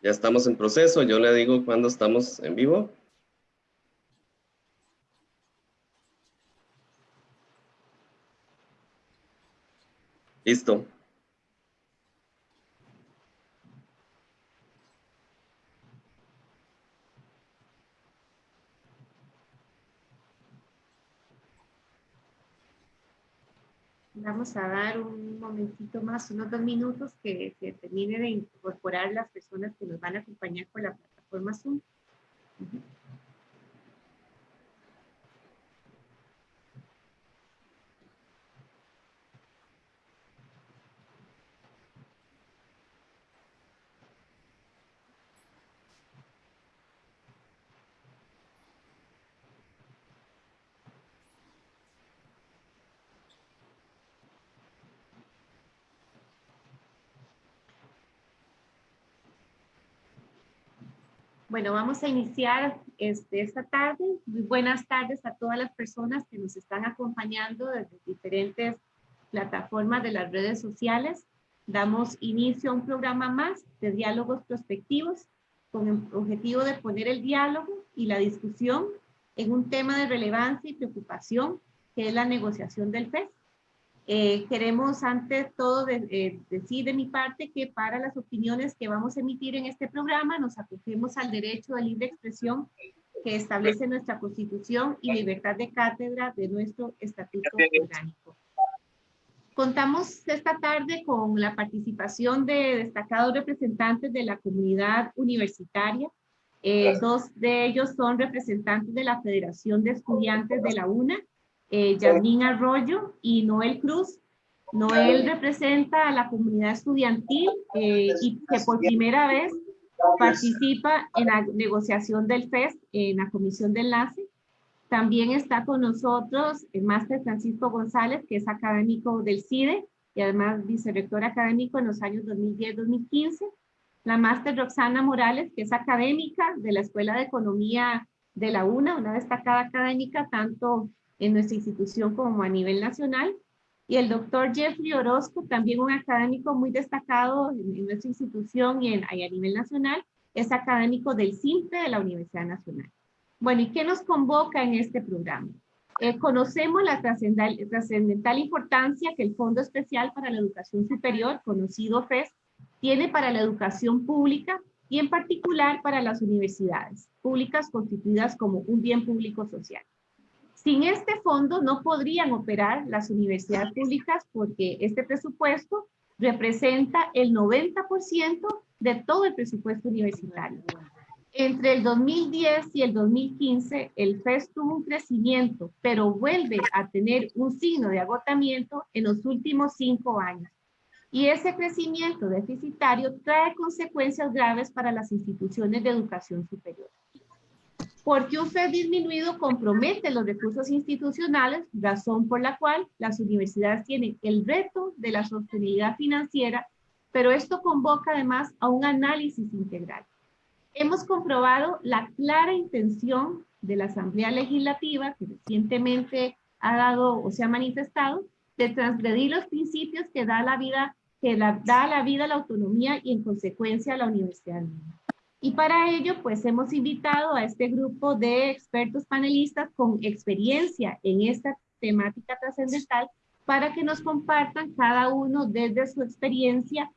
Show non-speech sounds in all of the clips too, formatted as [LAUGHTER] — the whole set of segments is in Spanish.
Ya estamos en proceso, yo le digo cuando estamos en vivo. Listo. Vamos a dar un momentito más, unos dos minutos que, que termine de incorporar las personas que nos van a acompañar por la plataforma Zoom. Bueno, vamos a iniciar este, esta tarde. Muy buenas tardes a todas las personas que nos están acompañando desde diferentes plataformas de las redes sociales. Damos inicio a un programa más de diálogos prospectivos con el objetivo de poner el diálogo y la discusión en un tema de relevancia y preocupación que es la negociación del FES. Eh, queremos ante todo eh, decir de mi parte que para las opiniones que vamos a emitir en este programa nos acogemos al derecho de libre expresión que establece nuestra constitución y libertad de cátedra de nuestro estatuto orgánico. Contamos esta tarde con la participación de destacados representantes de la comunidad universitaria. Eh, dos de ellos son representantes de la Federación de Estudiantes de la UNA eh, Yasmín Arroyo y Noel Cruz. Noel representa a la comunidad estudiantil eh, y que por primera vez participa en la negociación del FES en la comisión de enlace. También está con nosotros el máster Francisco González, que es académico del CIDE y además vicerrector académico en los años 2010-2015. La máster Roxana Morales, que es académica de la Escuela de Economía de la UNA, una destacada académica tanto en nuestra institución como a nivel nacional. Y el doctor Jeffrey Orozco, también un académico muy destacado en, nuestra institución y, en, a nivel nacional, es académico del CIMPE de la Universidad Nacional. Bueno, ¿y qué nos convoca en este programa? Eh, conocemos la trascendental importancia que el Fondo Especial para la Educación Superior, conocido FES, tiene para la educación pública y en particular para las universidades públicas constituidas como un bien público social. Sin este fondo no podrían operar las universidades públicas porque este presupuesto representa el 90% de todo el presupuesto universitario. Entre el 2010 y el 2015, el FES tuvo un crecimiento, pero vuelve a tener un signo de agotamiento en los últimos cinco años. Y ese crecimiento deficitario trae consecuencias graves para las instituciones de educación superior porque un FED disminuido compromete los recursos institucionales, razón por la cual las universidades tienen el reto de la sostenibilidad financiera, pero esto convoca además a un análisis integral. Hemos comprobado la clara intención de la Asamblea Legislativa, que recientemente ha dado o se ha manifestado, de transgredir los principios que da la vida, que da a la vida la autonomía y en consecuencia la universidad misma. Y para ello, pues hemos invitado a este grupo de expertos panelistas con experiencia en esta temática trascendental para que nos compartan cada uno desde su experiencia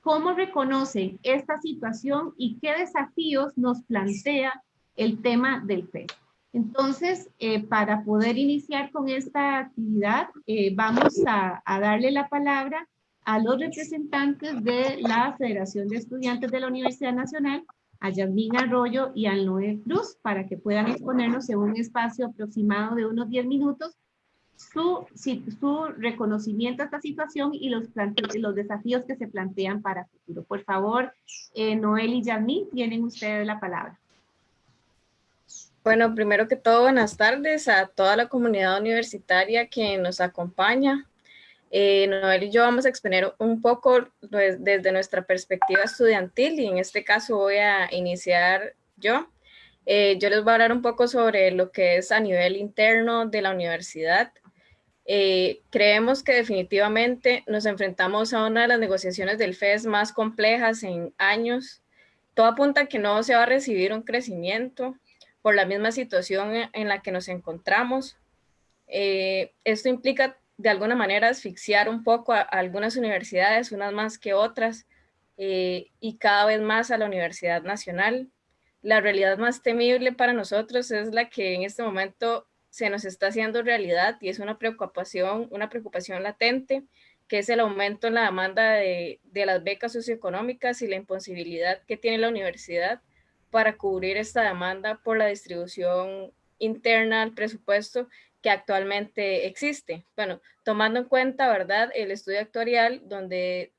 cómo reconocen esta situación y qué desafíos nos plantea el tema del FED. Entonces, eh, para poder iniciar con esta actividad, eh, vamos a, a darle la palabra a los representantes de la Federación de Estudiantes de la Universidad Nacional a Yasmín Arroyo y al Noé Cruz para que puedan exponernos en un espacio aproximado de unos 10 minutos su, su reconocimiento a esta situación y los, los desafíos que se plantean para futuro. Por favor, eh, Noel y Yasmín, tienen ustedes la palabra. Bueno, primero que todo, buenas tardes a toda la comunidad universitaria que nos acompaña. Eh, Noel y yo vamos a exponer un poco pues, desde nuestra perspectiva estudiantil y en este caso voy a iniciar yo. Eh, yo les voy a hablar un poco sobre lo que es a nivel interno de la universidad. Eh, creemos que definitivamente nos enfrentamos a una de las negociaciones del FES más complejas en años. todo apunta a que no se va a recibir un crecimiento por la misma situación en la que nos encontramos. Eh, esto implica de alguna manera asfixiar un poco a, algunas universidades, unas más que otras, eh, y cada vez más a la Universidad Nacional. La realidad más temible para nosotros es la que en este momento se nos está haciendo realidad y es una preocupación, una preocupación latente, que es el aumento en la demanda de, de las becas socioeconómicas y la imposibilidad que tiene la universidad para cubrir esta demanda por la distribución interna al presupuesto que actualmente existe. Bueno, tomando en cuenta, ¿verdad?, el estudio actuarial donde,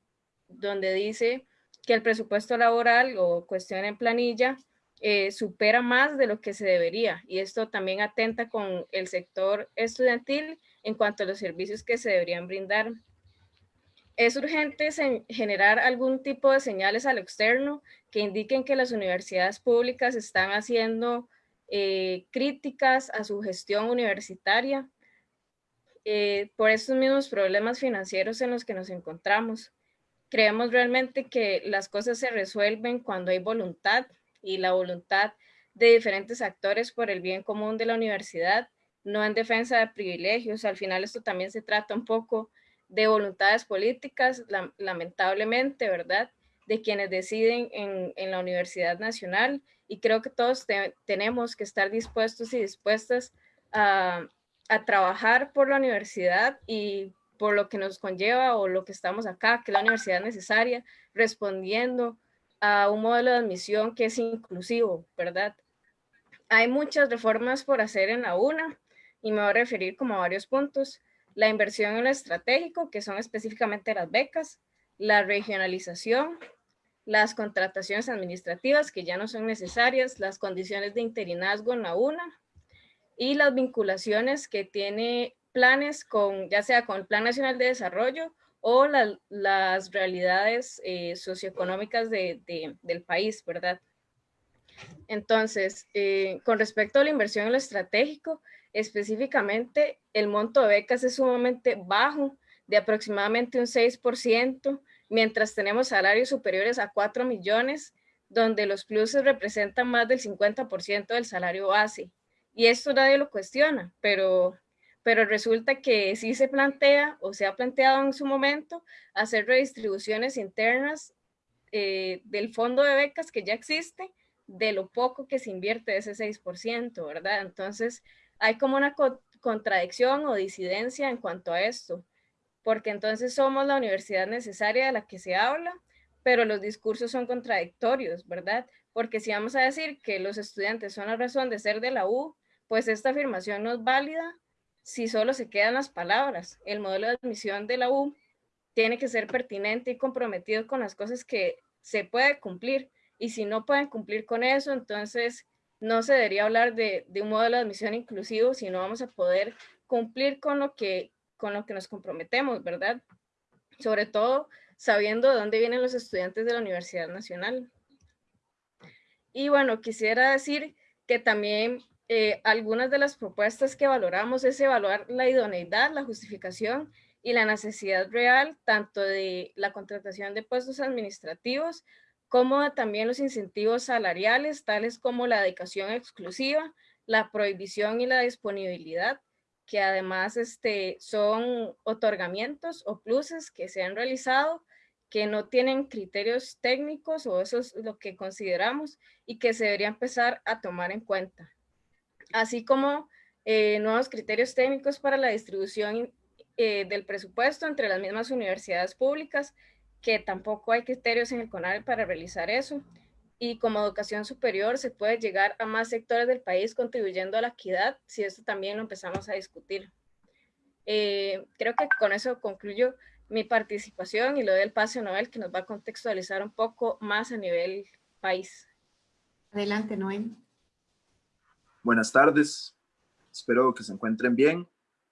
donde dice que el presupuesto laboral o cuestión en planilla eh, supera más de lo que se debería y esto también atenta con el sector estudiantil en cuanto a los servicios que se deberían brindar. Es urgente generar algún tipo de señales al externo que indiquen que las universidades públicas están haciendo eh, críticas a su gestión universitaria eh, por estos mismos problemas financieros en los que nos encontramos. Creemos realmente que las cosas se resuelven cuando hay voluntad y la voluntad de diferentes actores por el bien común de la universidad, no en defensa de privilegios. Al final esto también se trata un poco de voluntades políticas, lamentablemente, ¿verdad? De quienes deciden en, en la Universidad Nacional y creo que todos tenemos que estar dispuestos y dispuestas a, trabajar por la universidad y por lo que nos conlleva o lo que estamos acá, que la universidad necesaria, respondiendo a un modelo de admisión que es inclusivo, ¿verdad? Hay muchas reformas por hacer en la UNA y me voy a referir como a varios puntos. La inversión en lo estratégico, que son específicamente las becas, la regionalización, las contrataciones administrativas que ya no son necesarias, las condiciones de interinazgo en la UNA y las vinculaciones que tiene planes con, ya sea con el Plan Nacional de Desarrollo o las realidades eh, socioeconómicas de, del país, ¿verdad? Entonces, eh, con respecto a la inversión en lo estratégico, específicamente el monto de becas es sumamente bajo, de aproximadamente un 6%, mientras tenemos salarios superiores a 4 millones, donde los pluses representan más del 50% del salario base. Y esto nadie lo cuestiona, pero, pero resulta que sí se plantea o se ha planteado en su momento hacer redistribuciones internas eh, del fondo de becas que ya existe, de lo poco que se invierte ese 6%, ¿verdad? Entonces, hay como una contradicción o disidencia en cuanto a esto porque entonces somos la universidad necesaria de la que se habla, pero los discursos son contradictorios, ¿verdad? Porque si vamos a decir que los estudiantes son la razón de ser de la U, pues esta afirmación no es válida si solo se quedan las palabras. El modelo de admisión de la U tiene que ser pertinente y comprometido con las cosas que se puede cumplir. Y si no pueden cumplir con eso, entonces no se debería hablar de, de un modelo de admisión inclusivo, sino vamos a poder cumplir con lo que con lo que nos comprometemos, ¿verdad? Sobre todo sabiendo de dónde vienen los estudiantes de la Universidad Nacional. Y bueno, quisiera decir que también eh, algunas de las propuestas que valoramos es evaluar la idoneidad, la justificación y la necesidad real tanto de la contratación de puestos administrativos como también los incentivos salariales, tales como la dedicación exclusiva, la prohibición y la disponibilidad, que además este, son otorgamientos o pluses que se han realizado que no tienen criterios técnicos o eso es lo que consideramos y que se debería empezar a tomar en cuenta. Así como eh, nuevos criterios técnicos para la distribución eh, del presupuesto entre las mismas universidades públicas, que tampoco hay criterios en el CONARE para realizar eso y como educación superior se puede llegar a más sectores del país contribuyendo a la equidad, si esto también lo empezamos a discutir. Eh, creo que con eso concluyo mi participación y lo doy el pase a Noel que nos va a contextualizar un poco más a nivel país. Adelante, Noel. Buenas tardes, espero que se encuentren bien.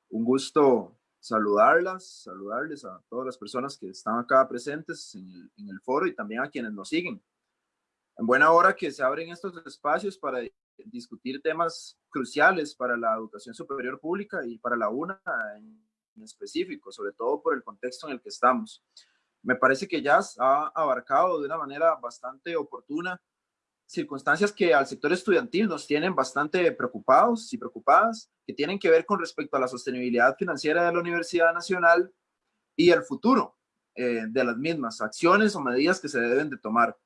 Un gusto saludarlas, saludarles a todas las personas que están acá presentes en el, en el foro y también a quienes nos siguen en buena hora que se abren estos espacios para discutir temas cruciales para la educación superior pública y para la UNA en específico, sobre todo por el contexto en el que estamos. Me parece que ya ha abarcado de una manera bastante oportuna circunstancias que al sector estudiantil nos tienen bastante preocupados y preocupadas, que tienen que ver con respecto a la sostenibilidad financiera de la Universidad Nacional y el futuro eh, de las mismas, acciones o medidas que se deben de tomar.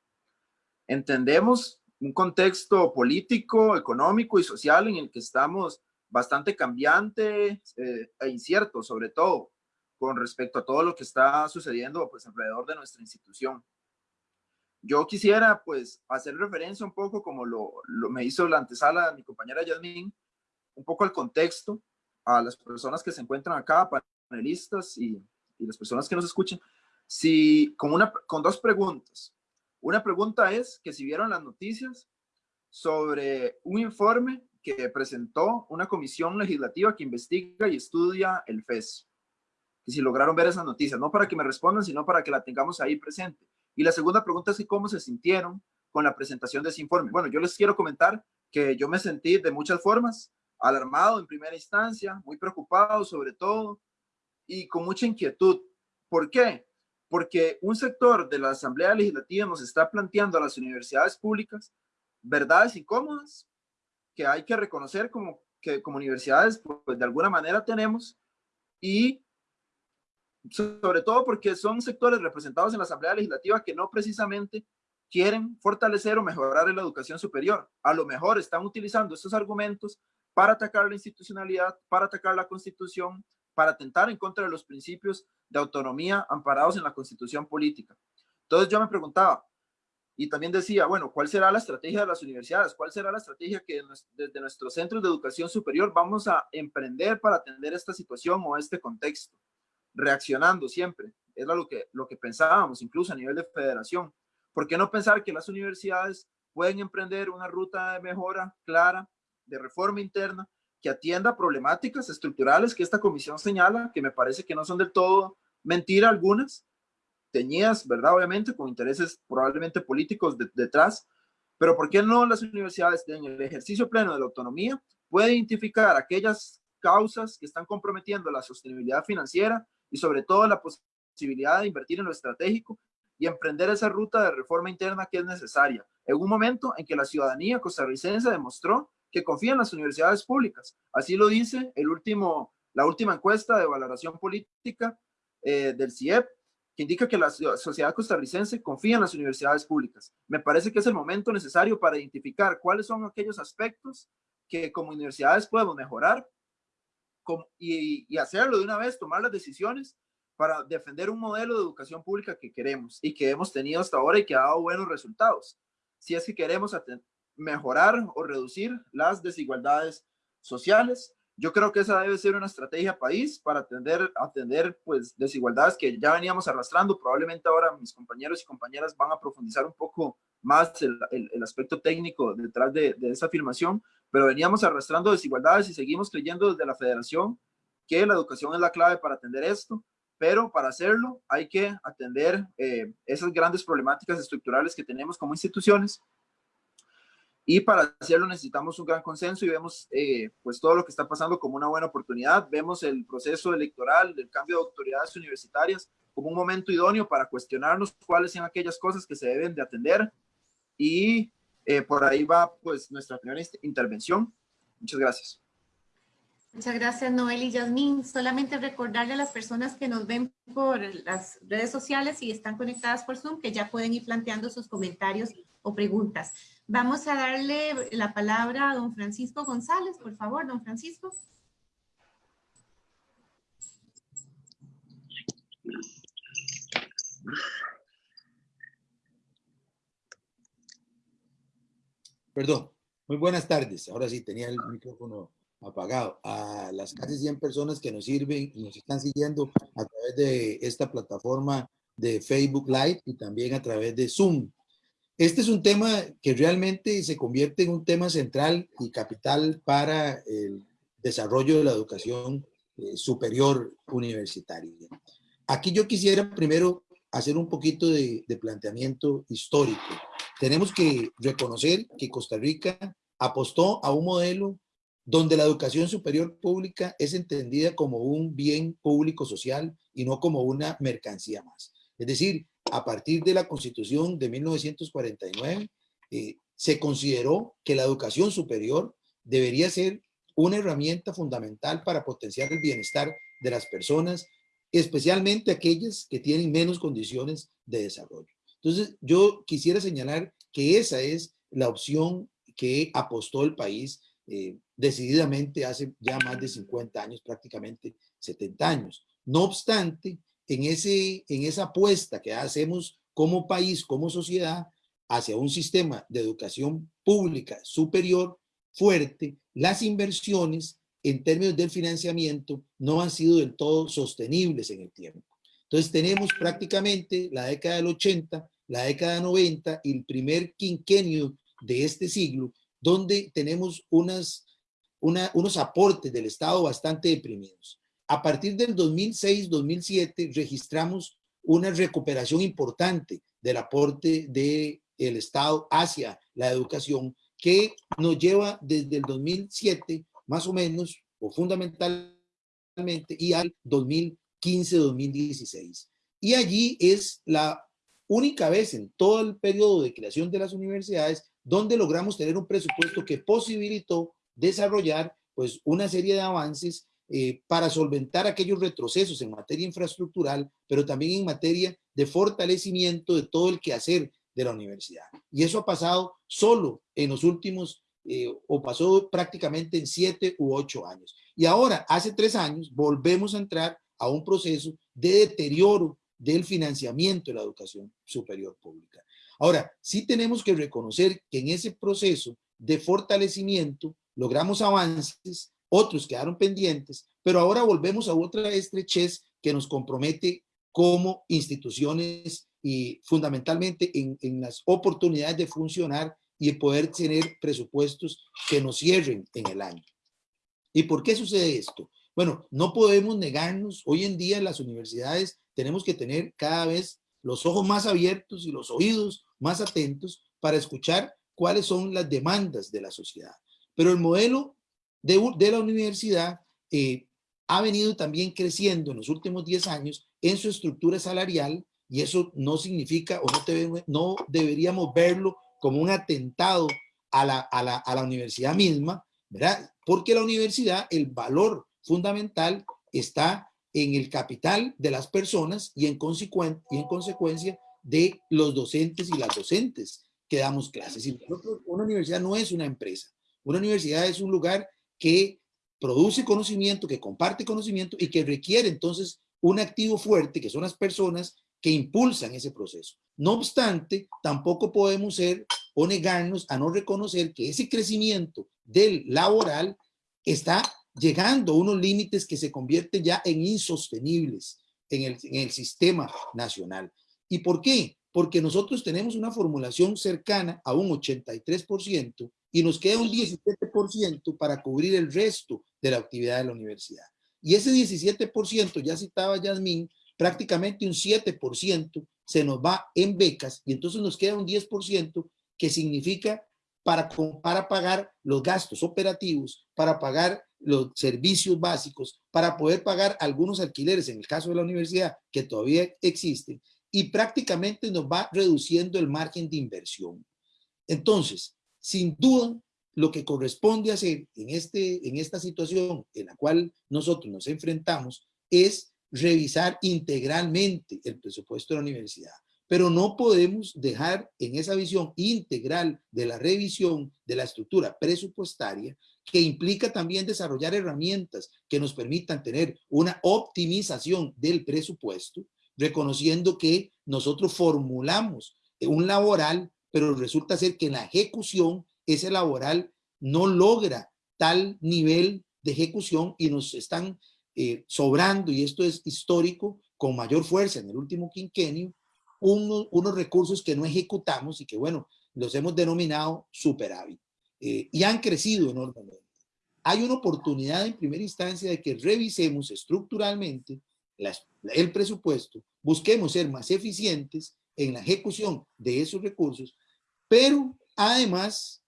Entendemos un contexto político, económico y social en el que estamos bastante cambiante eh, e incierto, sobre todo con respecto a todo lo que está sucediendo pues, alrededor de nuestra institución. Yo quisiera pues hacer referencia un poco como lo, me hizo la antesala mi compañera Yasmin, un poco al contexto, a las personas que se encuentran acá, panelistas y, y las personas que nos escuchan, si, con, una, con dos preguntas. Una pregunta es que si vieron las noticias sobre un informe que presentó una comisión legislativa que investiga y estudia el FES. Y si lograron ver esas noticias, no para que me respondan, sino para que la tengamos ahí presente. Y la segunda pregunta es cómo se sintieron con la presentación de ese informe. Bueno, yo les quiero comentar que yo me sentí de muchas formas, alarmado en primera instancia, muy preocupado sobre todo y con mucha inquietud. ¿Por qué? Porque un sector de la Asamblea Legislativa nos está planteando a las universidades públicas verdades incómodas que hay que reconocer como que como universidades pues de alguna manera tenemos y sobre todo porque son sectores representados en la Asamblea Legislativa que no precisamente quieren fortalecer o mejorar la educación superior. A lo mejor están utilizando estos argumentos para atacar la institucionalidad, para atacar la Constitución, para atentar en contra de los principios de autonomía amparados en la Constitución política. Entonces yo me preguntaba, y también decía, bueno, ¿cuál será la estrategia de las universidades? ¿Cuál será la estrategia que desde nuestros centros de educación superior vamos a emprender para atender esta situación o este contexto? reaccionando siempre. Es lo que, lo que pensábamos, incluso a nivel de federación. ¿Por qué no pensar que las universidades pueden emprender una ruta de mejora clara, de reforma interna, que atienda problemáticas estructurales que esta comisión señala, que me parece que no son del todo mentira algunas, teñidas, ¿verdad? Obviamente, con intereses probablemente políticos detrás, pero ¿por qué no las universidades en el ejercicio pleno de la autonomía pueden identificar aquellas causas que están comprometiendo la sostenibilidad financiera y sobre todo la posibilidad de invertir en lo estratégico y emprender esa ruta de reforma interna que es necesaria, en un momento en que la ciudadanía costarricense demostró que confía en las universidades públicas. Así lo dice el último, la última encuesta de valoración política eh, del CIEP, que indica que la sociedad costarricense confía en las universidades públicas. Me parece que es el momento necesario para identificar cuáles son aquellos aspectos que como universidades podemos mejorar y, hacerlo de una vez, tomar las decisiones para defender un modelo de educación pública que queremos y que hemos tenido hasta ahora y que ha dado buenos resultados. Si es que queremos mejorar o reducir las desigualdades sociales, yo creo que esa debe ser una estrategia país para atender, atender pues, desigualdades que ya veníamos arrastrando. Probablemente ahora mis compañeros y compañeras van a profundizar un poco más el, el, aspecto técnico detrás de, de esa afirmación, pero veníamos arrastrando desigualdades y seguimos creyendo desde la federación que la educación es la clave para atender esto, pero para hacerlo hay que atender eh, esas grandes problemáticas estructurales que tenemos como instituciones y para hacerlo necesitamos un gran consenso y vemos eh, pues todo lo que está pasando como una buena oportunidad. Vemos el proceso electoral del cambio de autoridades universitarias como un momento idóneo para cuestionarnos cuáles son aquellas cosas que se deben de atender y eh, por ahí va pues nuestra primera intervención. Muchas gracias. Muchas gracias, Noel y Yasmín. Solamente recordarle a las personas que nos ven por las redes sociales y están conectadas por Zoom que ya pueden ir planteando sus comentarios o preguntas. Vamos a darle la palabra a don Francisco González. Por favor, don Francisco. Perdón, muy buenas tardes. Ahora sí, tenía el micrófono apagado. A las casi 100 personas que nos sirven y nos están siguiendo a través de esta plataforma de Facebook Live y también a través de Zoom. Este es un tema que realmente se convierte en un tema central y capital para el desarrollo de la educación eh, superior universitaria. Aquí yo quisiera primero hacer un poquito de, de planteamiento histórico tenemos que reconocer que Costa Rica apostó a un modelo donde la educación superior pública es entendida como un bien público social y no como una mercancía más. Es decir, a partir de la Constitución de 1949, eh, se consideró que la educación superior debería ser una herramienta fundamental para potenciar el bienestar de las personas, especialmente aquellas que tienen menos condiciones de desarrollo. Entonces, yo quisiera señalar que esa es la opción que apostó el país eh, decididamente hace ya más de 50 años, prácticamente 70 años. No obstante, en, ese, en esa apuesta que hacemos como país, como sociedad, hacia un sistema de educación pública superior, fuerte, las inversiones en términos del financiamiento no han sido del todo sostenibles en el tiempo. Entonces tenemos prácticamente la década del 80, la década 90 y el primer quinquenio de este siglo, donde tenemos unas, unos aportes del Estado bastante deprimidos. A partir del 2006-2007 registramos una recuperación importante del aporte del el Estado hacia la educación que nos lleva desde el 2007 más o menos o fundamentalmente y al 2015-2016. Y allí es la única vez en todo el periodo de creación de las universidades donde logramos tener un presupuesto que posibilitó desarrollar pues una serie de avances eh, para solventar aquellos retrocesos en materia infraestructural, pero también en materia de fortalecimiento de todo el quehacer de la universidad. Y eso ha pasado solo en los últimos, eh, o pasó prácticamente en siete u ocho años. Y ahora, hace tres años, volvemos a entrar a un proceso de deterioro del financiamiento de la educación superior pública. Ahora, sí tenemos que reconocer que en ese proceso de fortalecimiento logramos avances, otros quedaron pendientes, pero ahora volvemos a otra estrechez que nos compromete como instituciones y fundamentalmente en, las oportunidades de funcionar y poder tener presupuestos que nos cierren en el año. ¿Y por qué sucede esto? Bueno, no podemos negarnos, hoy en día las universidades tenemos que tener cada vez los ojos más abiertos y los oídos más atentos para escuchar cuáles son las demandas de la sociedad. Pero el modelo de, de la universidad eh, ha venido también creciendo en los últimos 10 años en su estructura salarial y eso no significa o no, no deberíamos verlo como un atentado a la, a, la, a la universidad misma, ¿verdad? Porque la universidad, el valor fundamental está en el capital de las personas y en, y en consecuencia de los docentes y las docentes que damos clases. una universidad no es una empresa. Una universidad es un lugar que produce conocimiento, que comparte conocimiento y que requiere entonces un activo fuerte, que son las personas que impulsan ese proceso. No obstante, tampoco podemos ser o negarnos a no reconocer que ese crecimiento del laboral está llegando a unos límites que se convierten ya en insostenibles en el, en el sistema nacional. ¿Y por qué? Porque nosotros tenemos una formulación cercana a un 83% y nos queda un 17% para cubrir el resto de la actividad de la universidad. Y ese 17%, ya citaba Yasmín, prácticamente un 7% se nos va en becas y entonces nos queda un 10% que significa para, para pagar los gastos operativos, para pagar los servicios básicos, para poder pagar algunos alquileres, en el caso de la universidad, que todavía existen, y prácticamente nos va reduciendo el margen de inversión. Entonces, sin duda, lo que corresponde hacer en, este, en esta situación en la cual nosotros nos enfrentamos es revisar integralmente el presupuesto de la universidad. Pero no podemos dejar en esa visión integral de la revisión de la estructura presupuestaria que implica también desarrollar herramientas que nos permitan tener una optimización del presupuesto, reconociendo que nosotros formulamos un laboral, pero resulta ser que en la ejecución ese laboral no logra tal nivel de ejecución y nos están eh, sobrando, y esto es histórico, con mayor fuerza en el último quinquenio, unos recursos que no ejecutamos y que, bueno, los hemos denominado superávit. Eh, y han crecido enormemente. Hay una oportunidad en primera instancia de que revisemos estructuralmente el presupuesto, busquemos ser más eficientes en la ejecución de esos recursos, pero además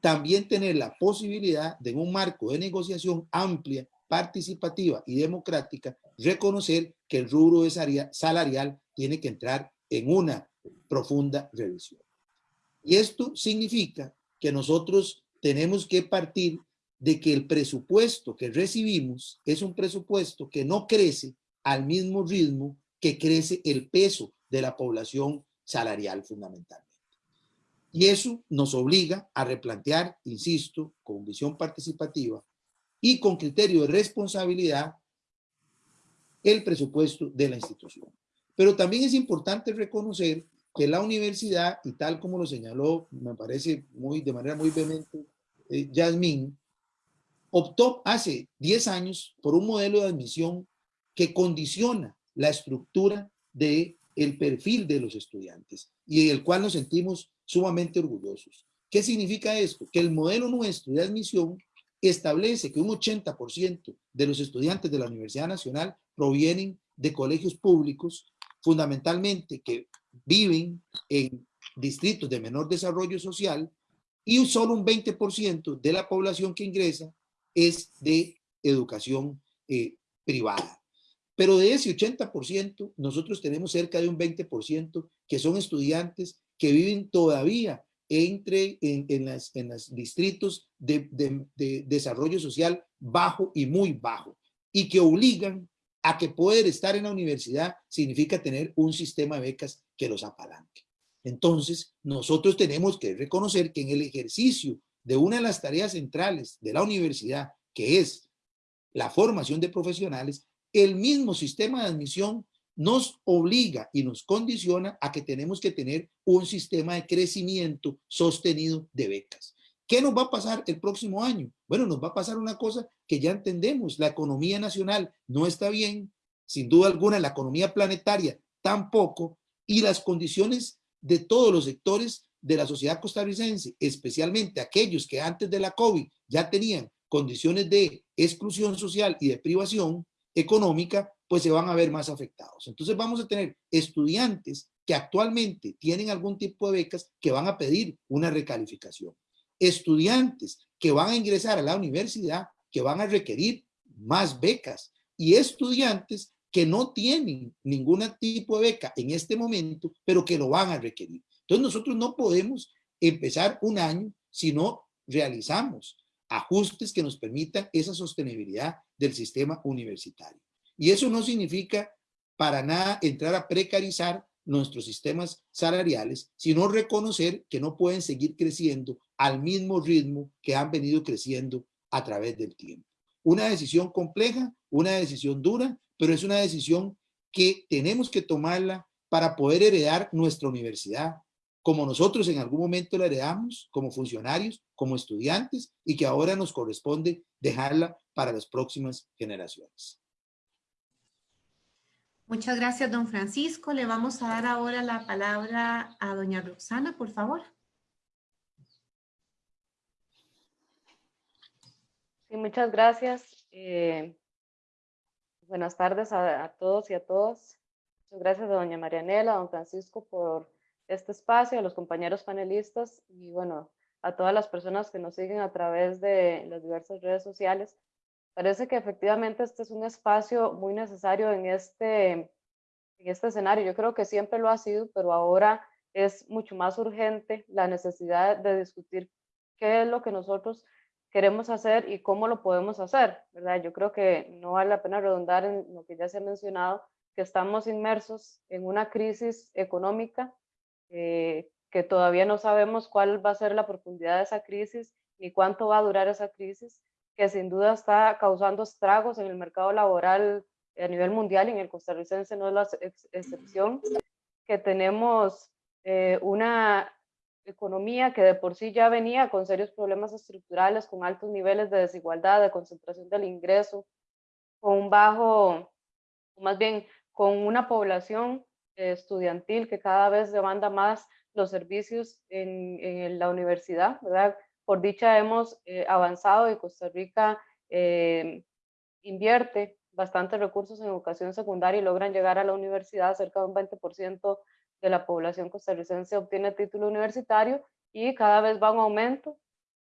también tener la posibilidad de en un marco de negociación amplia, participativa y democrática, reconocer que el rubro salarial tiene que entrar en una profunda revisión. Y esto significa que nosotros tenemos que partir de que el presupuesto que recibimos es un presupuesto que no crece al mismo ritmo que crece el peso de la población salarial fundamentalmente. Y eso nos obliga a replantear, insisto, con visión participativa y con criterio de responsabilidad el presupuesto de la institución. Pero también es importante reconocer que la universidad, y tal como lo señaló, me parece muy, de manera muy vehemente, eh, optó hace 10 años por un modelo de admisión que condiciona la estructura de el perfil de los estudiantes y del cual nos sentimos sumamente orgullosos. ¿Qué significa esto? Que el modelo nuestro de admisión establece que un 80% de los estudiantes de la Universidad Nacional provienen de colegios públicos, fundamentalmente que viven en distritos de menor desarrollo social y solo un 20% de la población que ingresa es de educación eh, privada. Pero de ese 80%, nosotros tenemos cerca de un 20% que son estudiantes que viven todavía entre en, en, las, los distritos de, de, de, desarrollo social bajo y muy bajo y que obligan a que poder estar en la universidad significa tener un sistema de becas que los apalanque. Entonces, nosotros tenemos que reconocer que en el ejercicio de una de las tareas centrales de la universidad, que es la formación de profesionales, el mismo sistema de admisión nos obliga y nos condiciona a que tenemos que tener un sistema de crecimiento sostenido de becas. ¿Qué nos va a pasar el próximo año? Bueno, nos va a pasar una cosa que ya entendemos. La economía nacional no está bien, sin duda alguna la economía planetaria tampoco, y las condiciones de todos los sectores de la sociedad costarricense, especialmente aquellos que antes de la COVID ya tenían condiciones de exclusión social y de privación, económica, pues se van a ver más afectados. Entonces vamos a tener estudiantes que actualmente tienen algún tipo de becas que van a pedir una recalificación. Estudiantes que van a ingresar a la universidad que van a requerir más becas y estudiantes que no tienen ningún tipo de beca en este momento, pero que lo van a requerir. Entonces nosotros no podemos empezar un año si no realizamos ajustes que nos permitan esa sostenibilidad del sistema universitario. Y eso no significa para nada entrar a precarizar nuestros sistemas salariales, sino reconocer que no pueden seguir creciendo al mismo ritmo que han venido creciendo a través del tiempo. Una decisión compleja, una decisión dura, pero es una decisión que tenemos que tomarla para poder heredar nuestra universidad, como nosotros en algún momento la heredamos como funcionarios, como estudiantes y que ahora nos corresponde dejarla para las próximas generaciones. Muchas gracias, don Francisco. Le vamos a dar ahora la palabra a doña Roxana, por favor. Sí, muchas gracias. Eh, buenas tardes a, todos y a todas. Muchas gracias a doña Marianela, a don Francisco por este espacio, a los compañeros panelistas y bueno, a todas las personas que nos siguen a través de las diversas redes sociales. Parece que efectivamente este es un espacio muy necesario en este, en este escenario. Yo creo que siempre lo ha sido, pero ahora es mucho más urgente la necesidad de discutir qué es lo que nosotros queremos hacer y cómo lo podemos hacer, ¿verdad? Yo creo que no vale la pena redundar en lo que ya se ha mencionado, que estamos inmersos en una crisis económica eh, que todavía no sabemos cuál va a ser la profundidad de esa crisis ni cuánto va a durar esa crisis, que sin duda está causando estragos en el mercado laboral a nivel mundial y en el costarricense no es la excepción, que tenemos eh, una economía que de por sí ya venía con serios problemas estructurales, con altos niveles de desigualdad, de concentración del ingreso, con un bajo, más bien con una población estudiantil que cada vez demanda más los servicios en, en la universidad, ¿verdad? Por dicha hemos eh, avanzado y Costa Rica eh, invierte bastantes recursos en educación secundaria y logran llegar a la universidad, cerca de un 20% de la población costarricense obtiene título universitario y cada vez va en aumento.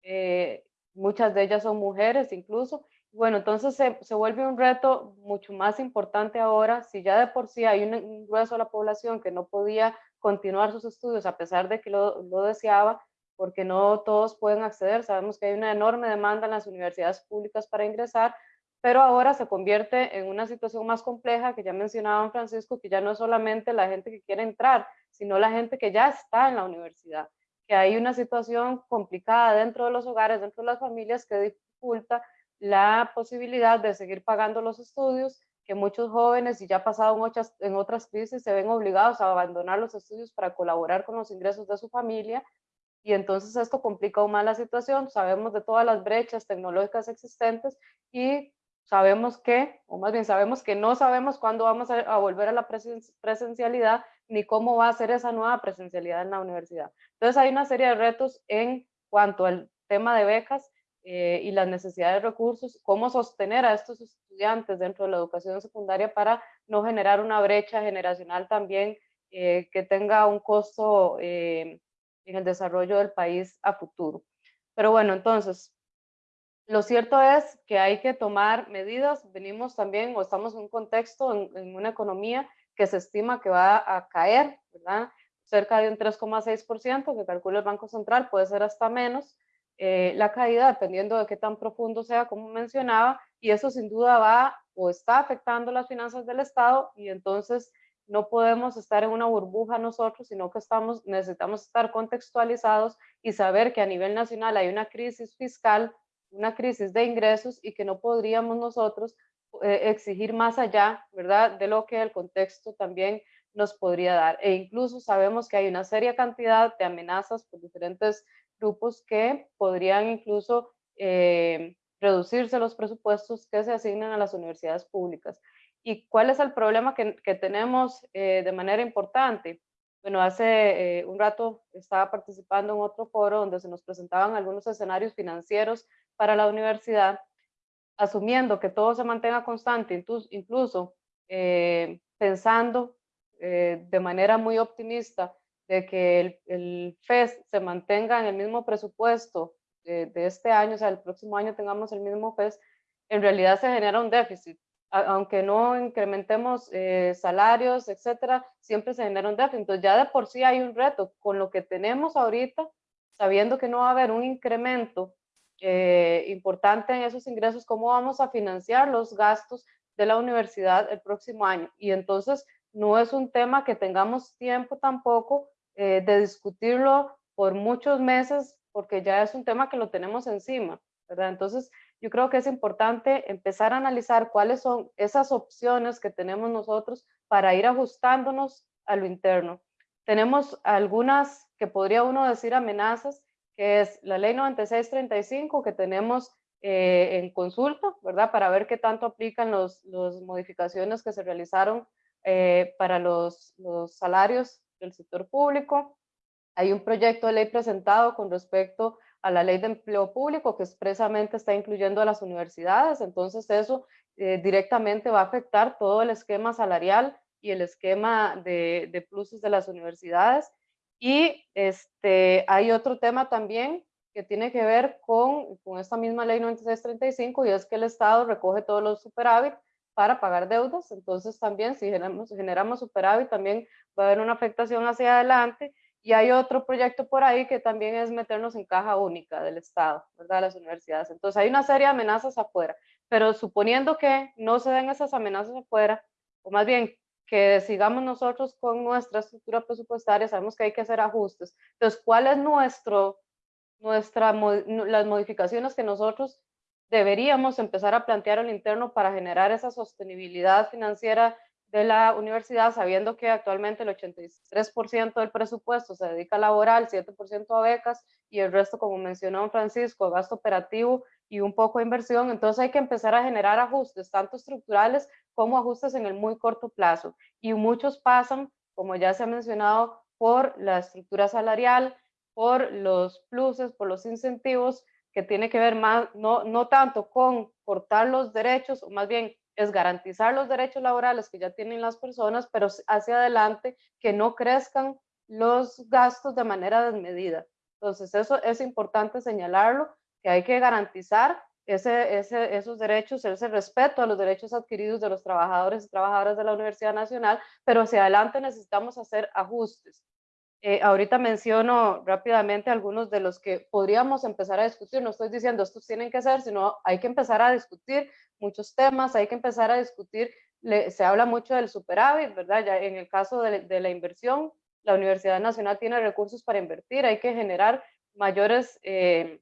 Eh, muchas de ellas son mujeres incluso, bueno, entonces se, se, vuelve un reto mucho más importante ahora, si ya de por sí hay un, un, grueso de la población que no podía continuar sus estudios a pesar de que lo, lo deseaba, porque no todos pueden acceder, sabemos que hay una enorme demanda en las universidades públicas para ingresar, pero ahora se convierte en una situación más compleja que ya mencionaba Francisco, que ya no es solamente la gente que quiere entrar, sino la gente que ya está en la universidad, que hay una situación complicada dentro de los hogares, dentro de las familias que dificulta la posibilidad de seguir pagando los estudios, que muchos jóvenes, y ya pasado otras, en otras crisis, se ven obligados a abandonar los estudios para colaborar con los ingresos de su familia, y entonces esto complica aún más la situación. Sabemos de todas las brechas tecnológicas existentes y sabemos que, o más bien sabemos que no sabemos cuándo vamos a, volver a la presencialidad ni cómo va a ser esa nueva presencialidad en la universidad. Entonces hay una serie de retos en cuanto al tema de becas eh, y las necesidades de recursos, cómo sostener a estos estudiantes dentro de la educación secundaria para no generar una brecha generacional también eh, que tenga un costo eh, en el desarrollo del país a futuro. Pero bueno, entonces, lo cierto es que hay que tomar medidas. Venimos también, o estamos en un contexto, en, una economía que se estima que va a caer, ¿verdad? Cerca de un 3,6% que calcula el Banco Central, puede ser hasta menos. Eh, la caída, dependiendo de qué tan profundo sea, como mencionaba, y eso sin duda va o está afectando las finanzas del Estado y entonces no podemos estar en una burbuja nosotros, sino que estamos, necesitamos estar contextualizados y saber que a nivel nacional hay una crisis fiscal una crisis de ingresos y que no podríamos nosotros eh, exigir más allá, ¿verdad?, de lo que el contexto también nos podría dar. E incluso sabemos que hay una seria cantidad de amenazas por diferentes grupos que podrían incluso eh, reducirse los presupuestos que se asignan a las universidades públicas. ¿Y cuál es el problema que, tenemos eh, de manera importante? Bueno, hace un rato estaba participando en otro foro donde se nos presentaban algunos escenarios financieros para la universidad, asumiendo que todo se mantenga constante, incluso eh, pensando eh, de manera muy optimista de que el, el, FES se mantenga en el mismo presupuesto de, de, este año, o sea, el próximo año tengamos el mismo FES, en realidad se genera un déficit. Aunque no incrementemos eh, salarios, etcétera, siempre se genera un déficit. Entonces ya de por sí hay un reto con lo que tenemos ahorita, sabiendo que no va a haber un incremento eh, importante en esos ingresos, cómo vamos a financiar los gastos de la universidad el próximo año. Y entonces no es un tema que tengamos tiempo tampoco eh, de discutirlo por muchos meses, porque ya es un tema que lo tenemos encima, ¿verdad? Entonces yo creo que es importante empezar a analizar cuáles son esas opciones que tenemos nosotros para ir ajustándonos a lo interno. Tenemos algunas que podría uno decir amenazas que es la ley 9635 que tenemos eh, en consulta, ¿verdad? Para ver qué tanto aplican las los modificaciones que se realizaron eh, para los, los salarios del sector público. Hay un proyecto de ley presentado con respecto a la ley de empleo público que expresamente está incluyendo a las universidades, entonces eso eh, directamente va a afectar todo el esquema salarial y el esquema de, de pluses de las universidades. Y este, hay otro tema también que tiene que ver con, con esta misma ley 9635 y es que el Estado recoge todos los superávit para pagar deudas. Entonces también si generamos, generamos superávit también va a haber una afectación hacia adelante. Y hay otro proyecto por ahí que también es meternos en caja única del Estado, ¿verdad? Las universidades. Entonces hay una serie de amenazas afuera, pero suponiendo que no se den esas amenazas afuera, o más bien que sigamos nosotros con nuestra estructura presupuestaria, sabemos que hay que hacer ajustes. Entonces, ¿cuál es nuestro, nuestra, las modificaciones que nosotros deberíamos empezar a plantear al interno para generar esa sostenibilidad financiera de la universidad, sabiendo que actualmente el 83% del presupuesto se dedica a laboral, 7% a becas y el resto, como mencionó Francisco, a gasto operativo y un poco de inversión. Entonces hay que empezar a generar ajustes, tanto estructurales como ajustes en el muy corto plazo. Y muchos pasan, como ya se ha mencionado, por la estructura salarial, por los pluses, por los incentivos, que tiene que ver más, no, no tanto con cortar los derechos, o más bien es garantizar los derechos laborales que ya tienen las personas, pero hacia adelante que no crezcan los gastos de manera desmedida. Entonces, eso es importante señalarlo, que hay que garantizar ese, esos derechos, ese respeto a los derechos adquiridos de los trabajadores y trabajadoras de la Universidad Nacional, pero hacia adelante necesitamos hacer ajustes. Eh, ahorita menciono rápidamente algunos de los que podríamos empezar a discutir. No estoy diciendo estos tienen que ser, sino hay que empezar a discutir muchos temas, hay que empezar a discutir. se habla mucho del superávit, ¿verdad? Ya en el caso de, la inversión, la Universidad Nacional tiene recursos para invertir, hay que generar mayores eh,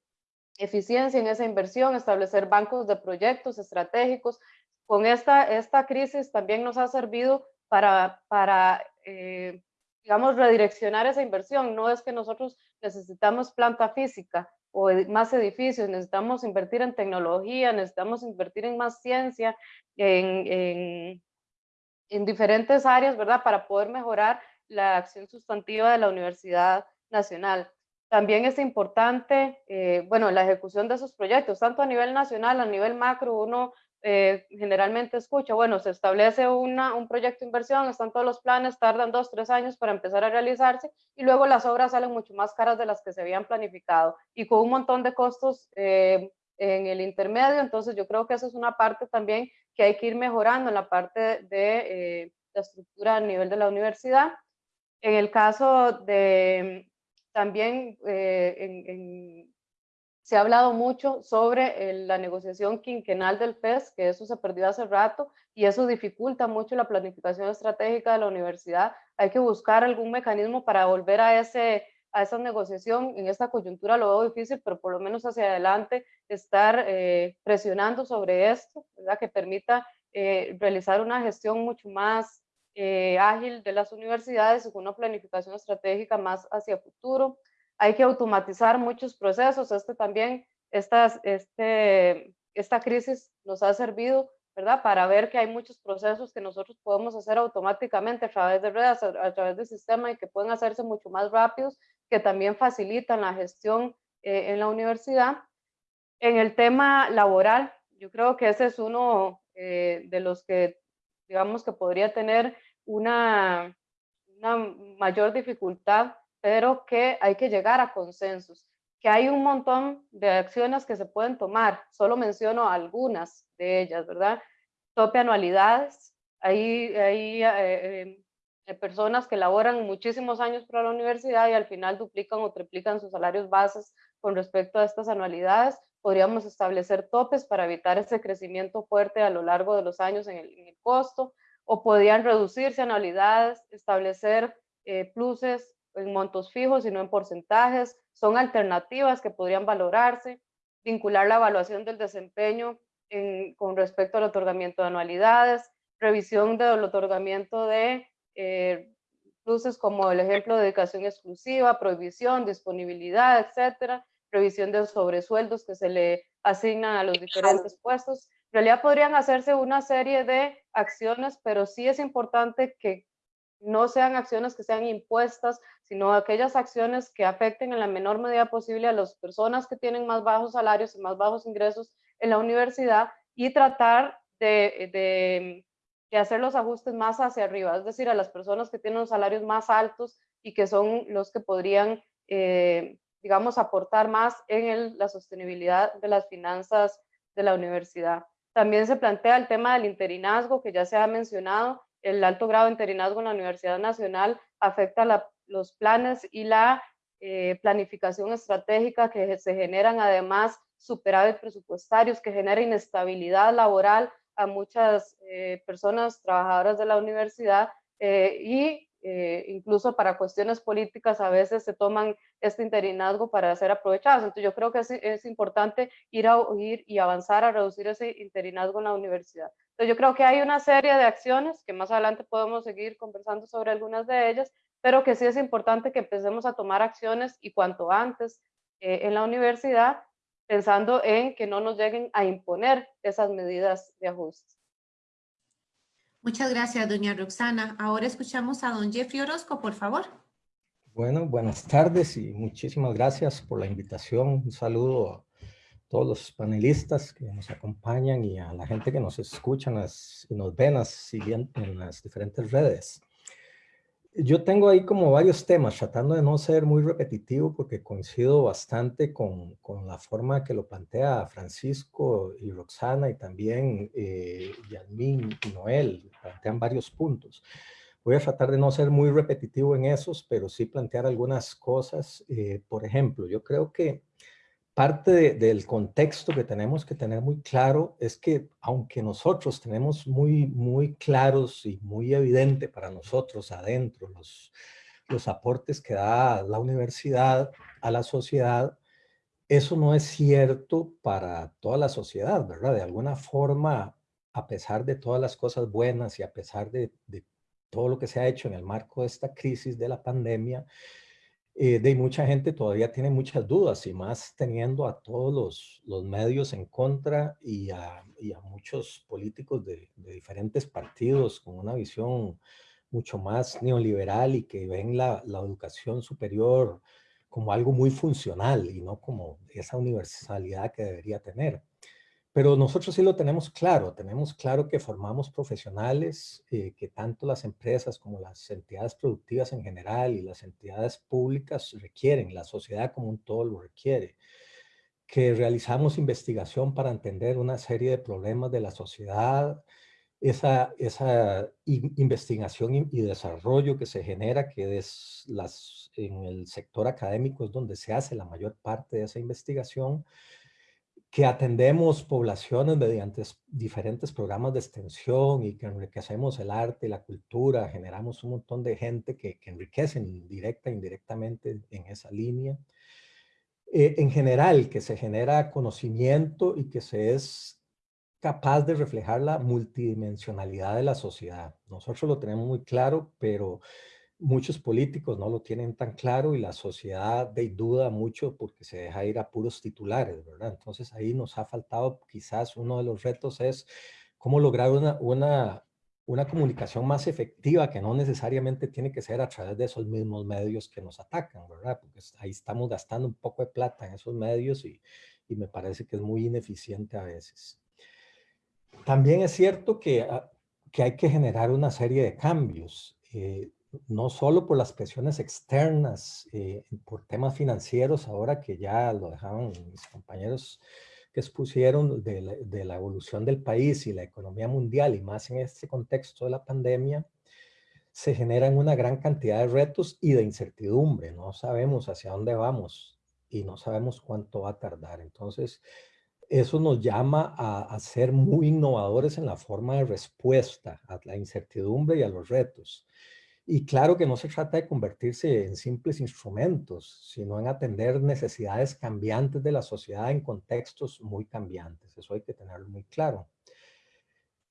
eficiencia en esa inversión, establecer bancos de proyectos estratégicos. Con esta, esta crisis también nos ha servido para, para eh, digamos, redireccionar esa inversión. No es que nosotros necesitamos planta física o más edificios, necesitamos invertir en tecnología, necesitamos invertir en más ciencia, en, en, en diferentes áreas, ¿verdad? Para poder mejorar la acción sustantiva de la Universidad Nacional. También es importante, eh, bueno, la ejecución de esos proyectos, tanto a nivel nacional, a nivel macro, uno eh, generalmente escucha, bueno, se establece una, un proyecto de inversión, están todos los planes, tardan dos, tres años para empezar a realizarse y luego las obras salen mucho más caras de las que se habían planificado y con un montón de costos eh, en el intermedio. Entonces yo creo que esa es una parte también que hay que ir mejorando en la parte de eh, la estructura a nivel de la universidad. En el caso de también en, en se ha hablado mucho sobre la negociación quinquenal del FES, que eso se perdió hace rato y eso dificulta mucho la planificación estratégica de la universidad. Hay que buscar algún mecanismo para volver a, ese, a esa negociación. En esta coyuntura lo veo difícil, pero por lo menos hacia adelante estar eh, presionando sobre esto, ¿verdad? que permita eh, realizar una gestión mucho más eh, ágil de las universidades con una planificación estratégica más hacia futuro hay que automatizar muchos procesos. Este también, esta, este, esta crisis nos ha servido, ¿verdad? Para ver que hay muchos procesos que nosotros podemos hacer automáticamente a través de redes, a, través del sistema y que pueden hacerse mucho más rápidos, que también facilitan la gestión eh, en la universidad. En el tema laboral, yo creo que ese es uno eh, de los que, digamos, que podría tener una, una mayor dificultad pero que hay que llegar a consensos, que hay un montón de acciones que se pueden tomar, solo menciono algunas de ellas, ¿verdad? Tope anualidades, hay, hay eh, eh, personas que laboran muchísimos años para la universidad y al final duplican o triplican sus salarios bases con respecto a estas anualidades. Podríamos establecer topes para evitar ese crecimiento fuerte a lo largo de los años en el, en costo, o podrían reducirse anualidades, establecer eh, pluses en montos fijos, sino en porcentajes. Son alternativas que podrían valorarse, vincular la evaluación del desempeño con respecto al otorgamiento de anualidades, revisión del otorgamiento de eh, pluses como el ejemplo de dedicación exclusiva, prohibición, disponibilidad, etcétera, revisión de sobresueldos que se le asignan a los diferentes puestos. En realidad podrían hacerse una serie de acciones, pero sí es importante que no sean acciones que sean impuestas, sino aquellas acciones que afecten en la menor medida posible a las personas que tienen más bajos salarios y más bajos ingresos en la universidad y tratar de, hacer los ajustes más hacia arriba, es decir, a las personas que tienen los salarios más altos y que son los que podrían, eh, digamos, aportar más en la sostenibilidad de las finanzas de la universidad. También se plantea el tema del interinazgo, que ya se ha mencionado, el alto grado de interinazgo en la Universidad Nacional afecta los planes y la eh, planificación estratégica que se generan además superávit presupuestarios, que genera inestabilidad laboral a muchas eh, personas trabajadoras de la universidad eh, y incluso para cuestiones políticas a veces se toman este interinazgo para ser aprovechados. Entonces yo creo que es, es importante ir a ir y avanzar a reducir ese interinazgo en la universidad. Entonces yo creo que hay una serie de acciones que más adelante podemos seguir conversando sobre algunas de ellas, pero que sí es importante que empecemos a tomar acciones y cuanto antes eh, en la universidad, pensando en que no nos lleguen a imponer esas medidas de ajuste. Muchas gracias, doña Roxana. Ahora escuchamos a don Jeffrey Orozco, por favor. Bueno, buenas tardes y muchísimas gracias por la invitación. Un saludo a todos los panelistas que nos acompañan y a la gente que nos escucha y nos ven en las diferentes redes. yo tengo ahí como varios temas, tratando de no ser muy repetitivo porque coincido bastante con, con la forma que lo plantea Francisco y Roxana y también eh, Yasmín y Noel, plantean varios puntos. Voy a tratar de no ser muy repetitivo en esos, pero sí plantear algunas cosas. Eh, por ejemplo, yo creo que parte del contexto que tenemos que tener muy claro es que aunque nosotros tenemos muy, muy claros y muy evidente para nosotros adentro los, los aportes que da la universidad a la sociedad, eso no es cierto para toda la sociedad, ¿verdad? De alguna forma, a pesar de todas las cosas buenas y a pesar de, de todo lo que se ha hecho en el marco de esta crisis de la pandemia, eh, de mucha gente todavía tiene muchas dudas y más teniendo a todos los, los medios en contra y a, y a muchos políticos de, de, diferentes partidos con una visión mucho más neoliberal y que ven la, la educación superior como algo muy funcional y no como esa universalidad que debería tener. Pero nosotros sí lo tenemos claro, tenemos claro que formamos profesionales, eh, que tanto las empresas como las entidades productivas en general y las entidades públicas requieren, la sociedad como un todo lo requiere, que realizamos investigación para entender una serie de problemas de la sociedad, esa, esa investigación y desarrollo que se genera, que es las, en el sector académico es donde se hace la mayor parte de esa investigación, que atendemos poblaciones mediante diferentes programas de extensión y que enriquecemos el arte y la cultura, generamos un montón de gente que, que enriquecen directa e indirectamente en esa línea. Eh, en general, que se genera conocimiento y que se es capaz de reflejar la multidimensionalidad de la sociedad. Nosotros lo tenemos muy claro, pero muchos políticos no lo tienen tan claro y la sociedad duda mucho porque se deja ir a puros titulares, ¿verdad? Entonces ahí nos ha faltado quizás uno de los retos es cómo lograr una, una, una comunicación más efectiva que no necesariamente tiene que ser a través de esos mismos medios que nos atacan, ¿verdad? Porque ahí estamos gastando un poco de plata en esos medios y, y me parece que es muy ineficiente a veces. También es cierto que, ah, que hay que generar una serie de cambios. Eh, no solo por las presiones externas, eh, por temas financieros, ahora que ya lo dejaban mis compañeros que expusieron de la, evolución del país y la economía mundial, y más en este contexto de la pandemia, se generan una gran cantidad de retos y de incertidumbre. No sabemos hacia dónde vamos y no sabemos cuánto va a tardar. Entonces, eso nos llama a ser muy innovadores en la forma de respuesta a la incertidumbre y a los retos. Y claro que no se trata de convertirse en simples instrumentos, sino en atender necesidades cambiantes de la sociedad en contextos muy cambiantes. Eso hay que tenerlo muy claro.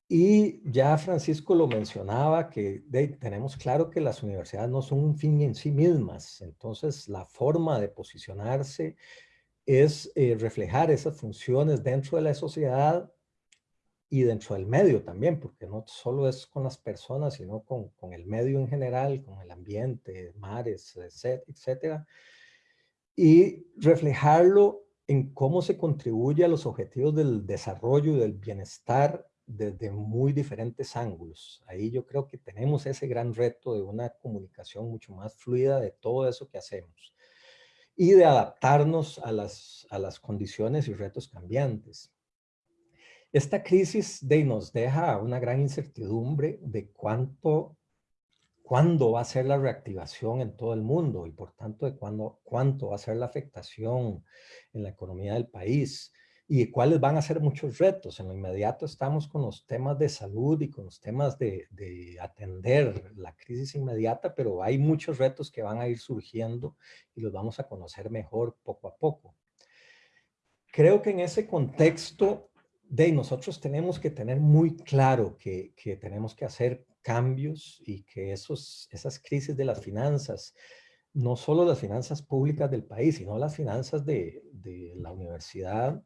Y ya Francisco lo mencionaba, que tenemos claro que las universidades no son un fin en sí mismas. Entonces, la forma de posicionarse es eh, reflejar esas funciones dentro de la sociedad y dentro del medio también, porque no solo es con las personas, sino con, con el medio en general, con el ambiente, mares, etcétera, y reflejarlo en cómo se contribuye a los objetivos del desarrollo y del bienestar desde muy diferentes ángulos. Ahí yo creo que tenemos ese gran reto de una comunicación mucho más fluida de todo eso que hacemos y de adaptarnos a las, a las condiciones y retos cambiantes. Esta crisis de, nos deja una gran incertidumbre de cuánto, cuándo va a ser la reactivación en todo el mundo y por tanto de cuándo, cuánto va a ser la afectación en la economía del país y cuáles van a ser muchos retos. En lo inmediato estamos con los temas de salud y con los temas de, de, atender la crisis inmediata, pero hay muchos retos que van a ir surgiendo y los vamos a conocer mejor poco a poco. Creo que en ese contexto de nosotros tenemos que tener muy claro que, que, tenemos que hacer cambios y que esos, esas crisis de las finanzas, no solo las finanzas públicas del país, sino las finanzas de, de la universidad,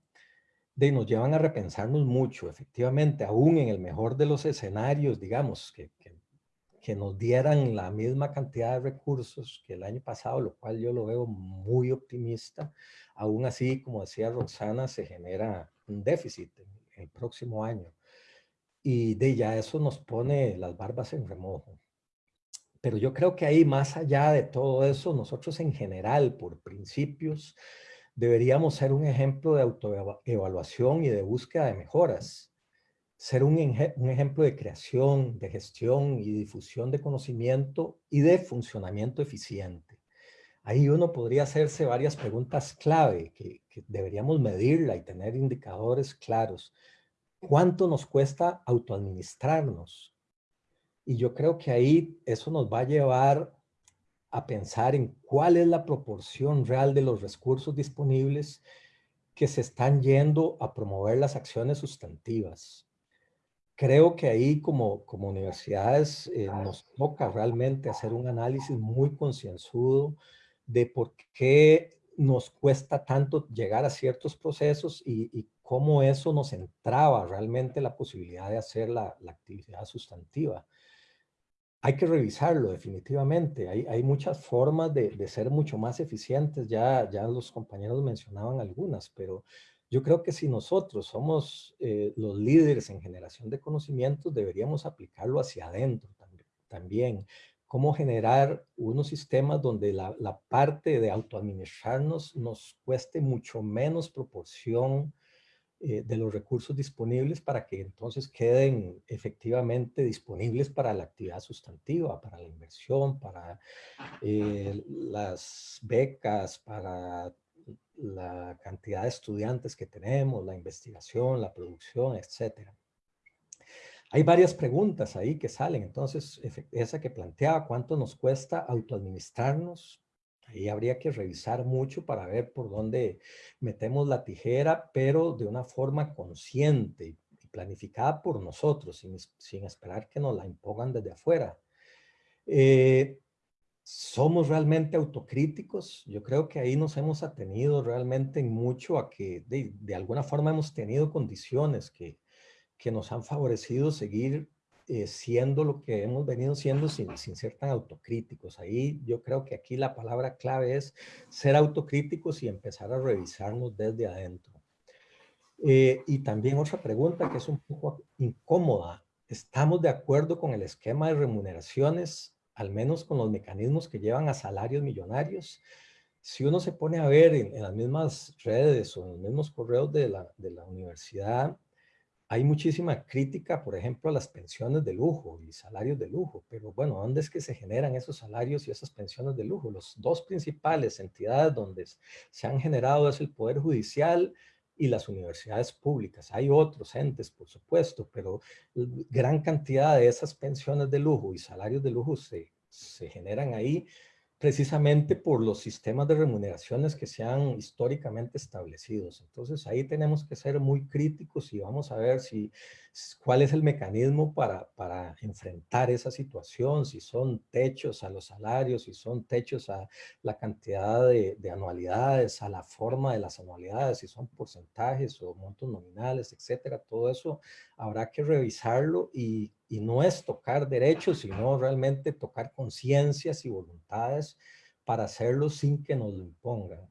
de, nos llevan a repensarnos mucho, efectivamente, aún en el mejor de los escenarios, digamos, que, que, que nos dieran la misma cantidad de recursos que el año pasado, lo cual yo lo veo muy optimista, aún así, como decía Roxana, se genera un déficit el próximo año. Y de ya eso nos pone las barbas en remojo. Pero yo creo que ahí, más allá de todo eso, nosotros en general, por principios, deberíamos ser un ejemplo de autoevaluación y de búsqueda de mejoras. Ser un, un ejemplo de creación, de gestión y difusión de conocimiento y de funcionamiento eficiente. Ahí uno podría hacerse varias preguntas clave que, que deberíamos medirla y tener indicadores claros. ¿Cuánto nos cuesta autoadministrarnos? Y yo creo que ahí eso nos va a llevar a pensar en cuál es la proporción real de los recursos disponibles que se están yendo a promover las acciones sustantivas. Creo que ahí como, como universidades eh, nos toca realmente hacer un análisis muy concienzudo de por qué nos cuesta tanto llegar a ciertos procesos y, cómo eso nos entraba realmente la posibilidad de hacer la, la actividad sustantiva hay que revisarlo definitivamente. Hay, hay muchas formas de, de, ser mucho más eficientes. Ya, ya los compañeros mencionaban algunas, pero yo creo que si nosotros somos eh, los líderes en generación de conocimientos, deberíamos aplicarlo hacia adentro también. también. Cómo generar unos sistemas donde la, la parte de autoadministrarnos nos cueste mucho menos proporción eh, de los recursos disponibles para que entonces queden efectivamente disponibles para la actividad sustantiva, para la inversión, para eh, las becas, para la cantidad de estudiantes que tenemos, la investigación, la producción, etcétera. Hay varias preguntas ahí que salen, entonces esa que planteaba, ¿cuánto nos cuesta autoadministrarnos? Ahí habría que revisar mucho para ver por dónde metemos la tijera, pero de una forma consciente y planificada por nosotros, sin, esperar que nos la impongan desde afuera. Eh, ¿Somos realmente autocríticos? Yo creo que ahí nos hemos atenido realmente mucho a que de, alguna forma hemos tenido condiciones que, que nos han favorecido seguir eh, siendo lo que hemos venido siendo sin, sin, ser tan autocríticos. Ahí yo creo que aquí la palabra clave es ser autocríticos y empezar a revisarnos desde adentro. Eh, y también otra pregunta que es un poco incómoda. ¿Estamos de acuerdo con el esquema de remuneraciones, al menos con los mecanismos que llevan a salarios millonarios? Si uno se pone a ver en, en las mismas redes o en los mismos correos de la, de la universidad, hay muchísima crítica, por ejemplo, a las pensiones de lujo y salarios de lujo, pero bueno, ¿dónde es que se generan esos salarios y esas pensiones de lujo? Los dos principales entidades donde se han generado es el Poder Judicial y las universidades públicas. Hay otros entes, por supuesto, pero gran cantidad de esas pensiones de lujo y salarios de lujo se, se generan ahí precisamente por los sistemas de remuneraciones que se han históricamente establecidos. Entonces ahí tenemos que ser muy críticos y vamos a ver si cuál es el mecanismo para, para enfrentar esa situación, si son techos a los salarios, si son techos a la cantidad de, de anualidades, a la forma de las anualidades, si son porcentajes o montos nominales, etcétera. Todo eso habrá que revisarlo y y no es tocar derechos, sino realmente tocar conciencias y voluntades para hacerlo sin que nos lo impongan.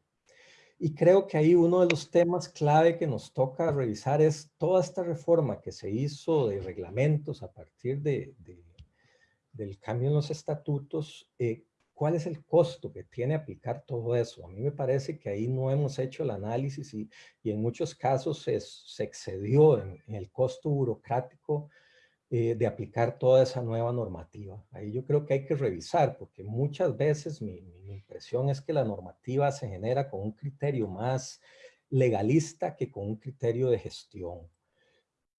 Y creo que ahí uno de los temas clave que nos toca revisar es toda esta reforma que se hizo de reglamentos a partir de, del cambio en los estatutos, eh, ¿cuál es el costo que tiene aplicar todo eso? A mí me parece que ahí no hemos hecho el análisis y, y en muchos casos se, se excedió en, en, el costo burocrático eh, de aplicar toda esa nueva normativa. Ahí yo creo que hay que revisar, porque muchas veces mi, mi, impresión es que la normativa se genera con un criterio más legalista que con un criterio de gestión.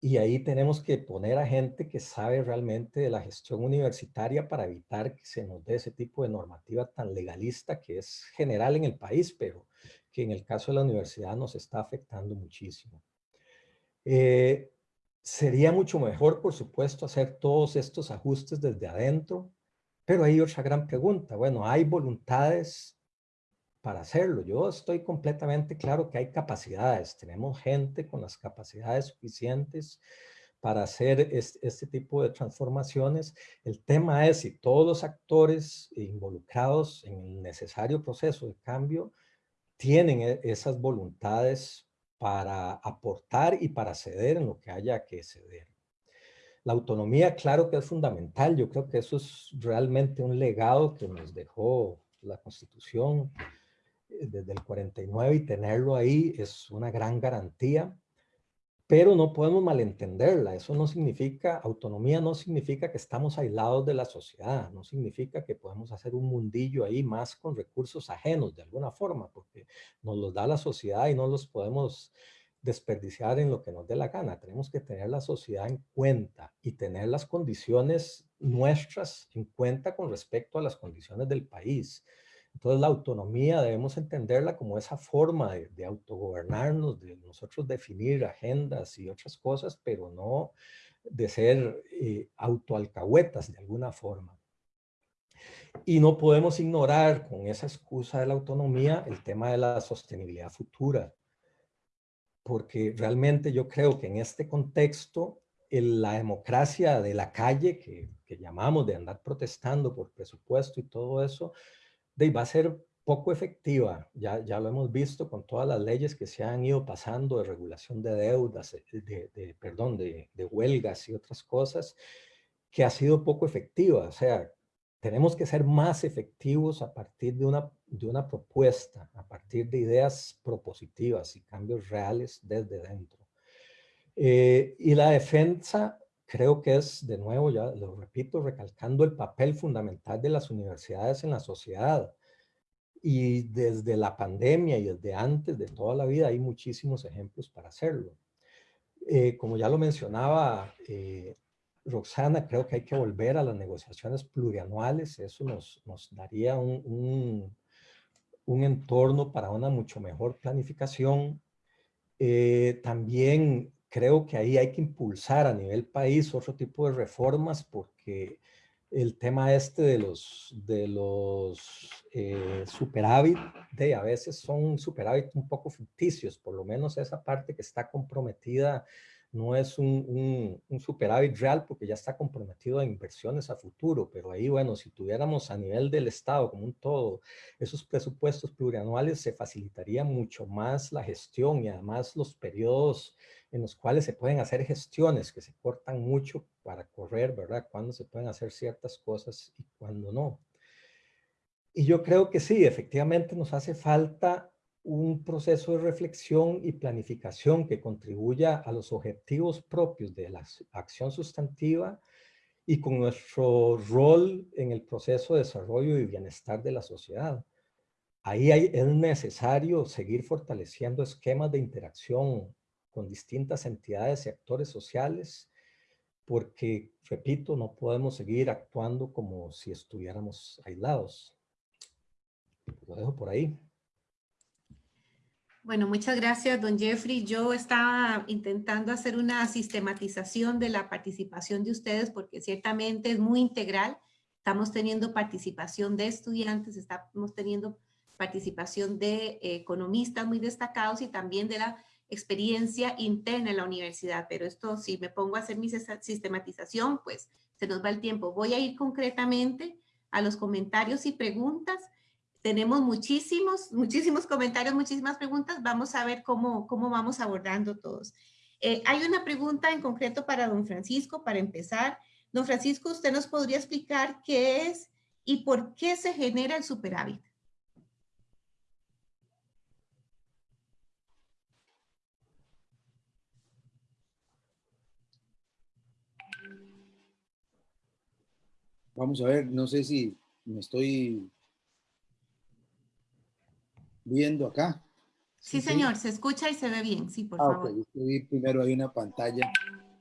Y ahí tenemos que poner a gente que sabe realmente de la gestión universitaria para evitar que se nos dé ese tipo de normativa tan legalista que es general en el país, pero que en el caso de la universidad nos está afectando muchísimo. Eh, Sería mucho mejor, por supuesto, hacer todos estos ajustes desde adentro, pero hay otra gran pregunta. Bueno, ¿hay voluntades para hacerlo? Yo estoy completamente claro que hay capacidades. Tenemos gente con las capacidades suficientes para hacer este, tipo de transformaciones. El tema es si todos los actores involucrados en el necesario proceso de cambio tienen e, esas voluntades para aportar y para ceder en lo que haya que ceder. La autonomía, claro que es fundamental. Yo creo que eso es realmente un legado que nos dejó la Constitución eh, desde el 49 y tenerlo ahí es una gran garantía pero no podemos malentenderla. Eso no significa, autonomía no significa que estamos aislados de la sociedad, no significa que podemos hacer un mundillo ahí más con recursos ajenos de alguna forma, porque nos los da la sociedad y no los podemos desperdiciar en lo que nos dé la gana. Tenemos que tener la sociedad en cuenta y tener las condiciones nuestras en cuenta con respecto a las condiciones del país. Entonces la autonomía debemos entenderla como esa forma de, autogobernarnos, de nosotros definir agendas y otras cosas, pero no de ser eh, autoalcahuetas de alguna forma. Y no podemos ignorar con esa excusa de la autonomía el tema de la sostenibilidad futura, porque realmente yo creo que en este contexto la democracia de la calle, que, que llamamos de andar protestando por presupuesto y todo eso, de, va a ser poco efectiva. Ya, ya lo hemos visto con todas las leyes que se han ido pasando de regulación de deudas, eh, de, perdón, de, de, huelgas y otras cosas, que ha sido poco efectiva. O sea, tenemos que ser más efectivos a partir de una, de una propuesta, a partir de ideas propositivas y cambios reales desde dentro. Eh, y la defensa creo que es, de nuevo, ya lo repito, recalcando el papel fundamental de las universidades en la sociedad. Y desde la pandemia y desde antes de toda la vida hay muchísimos ejemplos para hacerlo. Eh, como ya lo mencionaba eh, Roxana, creo que hay que volver a las negociaciones plurianuales. Eso nos, nos daría un, un, un, entorno para una mucho mejor planificación. Eh, también creo que ahí hay que impulsar a nivel país otro tipo de reformas porque el tema este de los, de los eh, superávit, de a veces son superávit un poco ficticios, por lo menos esa parte que está comprometida no es un, un, superávit real porque ya está comprometido a inversiones a futuro, pero ahí, bueno, si tuviéramos a nivel del Estado como un todo esos presupuestos plurianuales, se facilitaría mucho más la gestión y además los periodos en los cuales se pueden hacer gestiones que se cortan mucho para correr, ¿verdad? Cuando se pueden hacer ciertas cosas y cuando no. Y yo creo que sí, efectivamente nos hace falta un proceso de reflexión y planificación que contribuya a los objetivos propios de la acción sustantiva y con nuestro rol en el proceso de desarrollo y bienestar de la sociedad. Ahí es necesario seguir fortaleciendo esquemas de interacción con distintas entidades y actores sociales, porque, repito, no podemos seguir actuando como si estuviéramos aislados. Lo dejo por ahí. Bueno, muchas gracias, don Jeffrey. Yo estaba intentando hacer una sistematización de la participación de ustedes porque ciertamente es muy integral. Estamos teniendo participación de estudiantes, estamos teniendo participación de economistas muy destacados y también de la experiencia interna en la universidad. Pero esto, si me pongo a hacer mi sistematización, pues se nos va el tiempo. Voy a ir concretamente a los comentarios y preguntas tenemos muchísimos, muchísimos comentarios, muchísimas preguntas. Vamos a ver cómo, cómo vamos abordando todos. Eh, hay una pregunta en concreto para don Francisco, para empezar. Don Francisco, ¿usted nos podría explicar qué es y por qué se genera el superávit? Vamos a ver, no sé si me estoy viendo acá. Sí, señor, se escucha y se ve bien, sí, por ah, favor. Okay. primero hay una pantalla.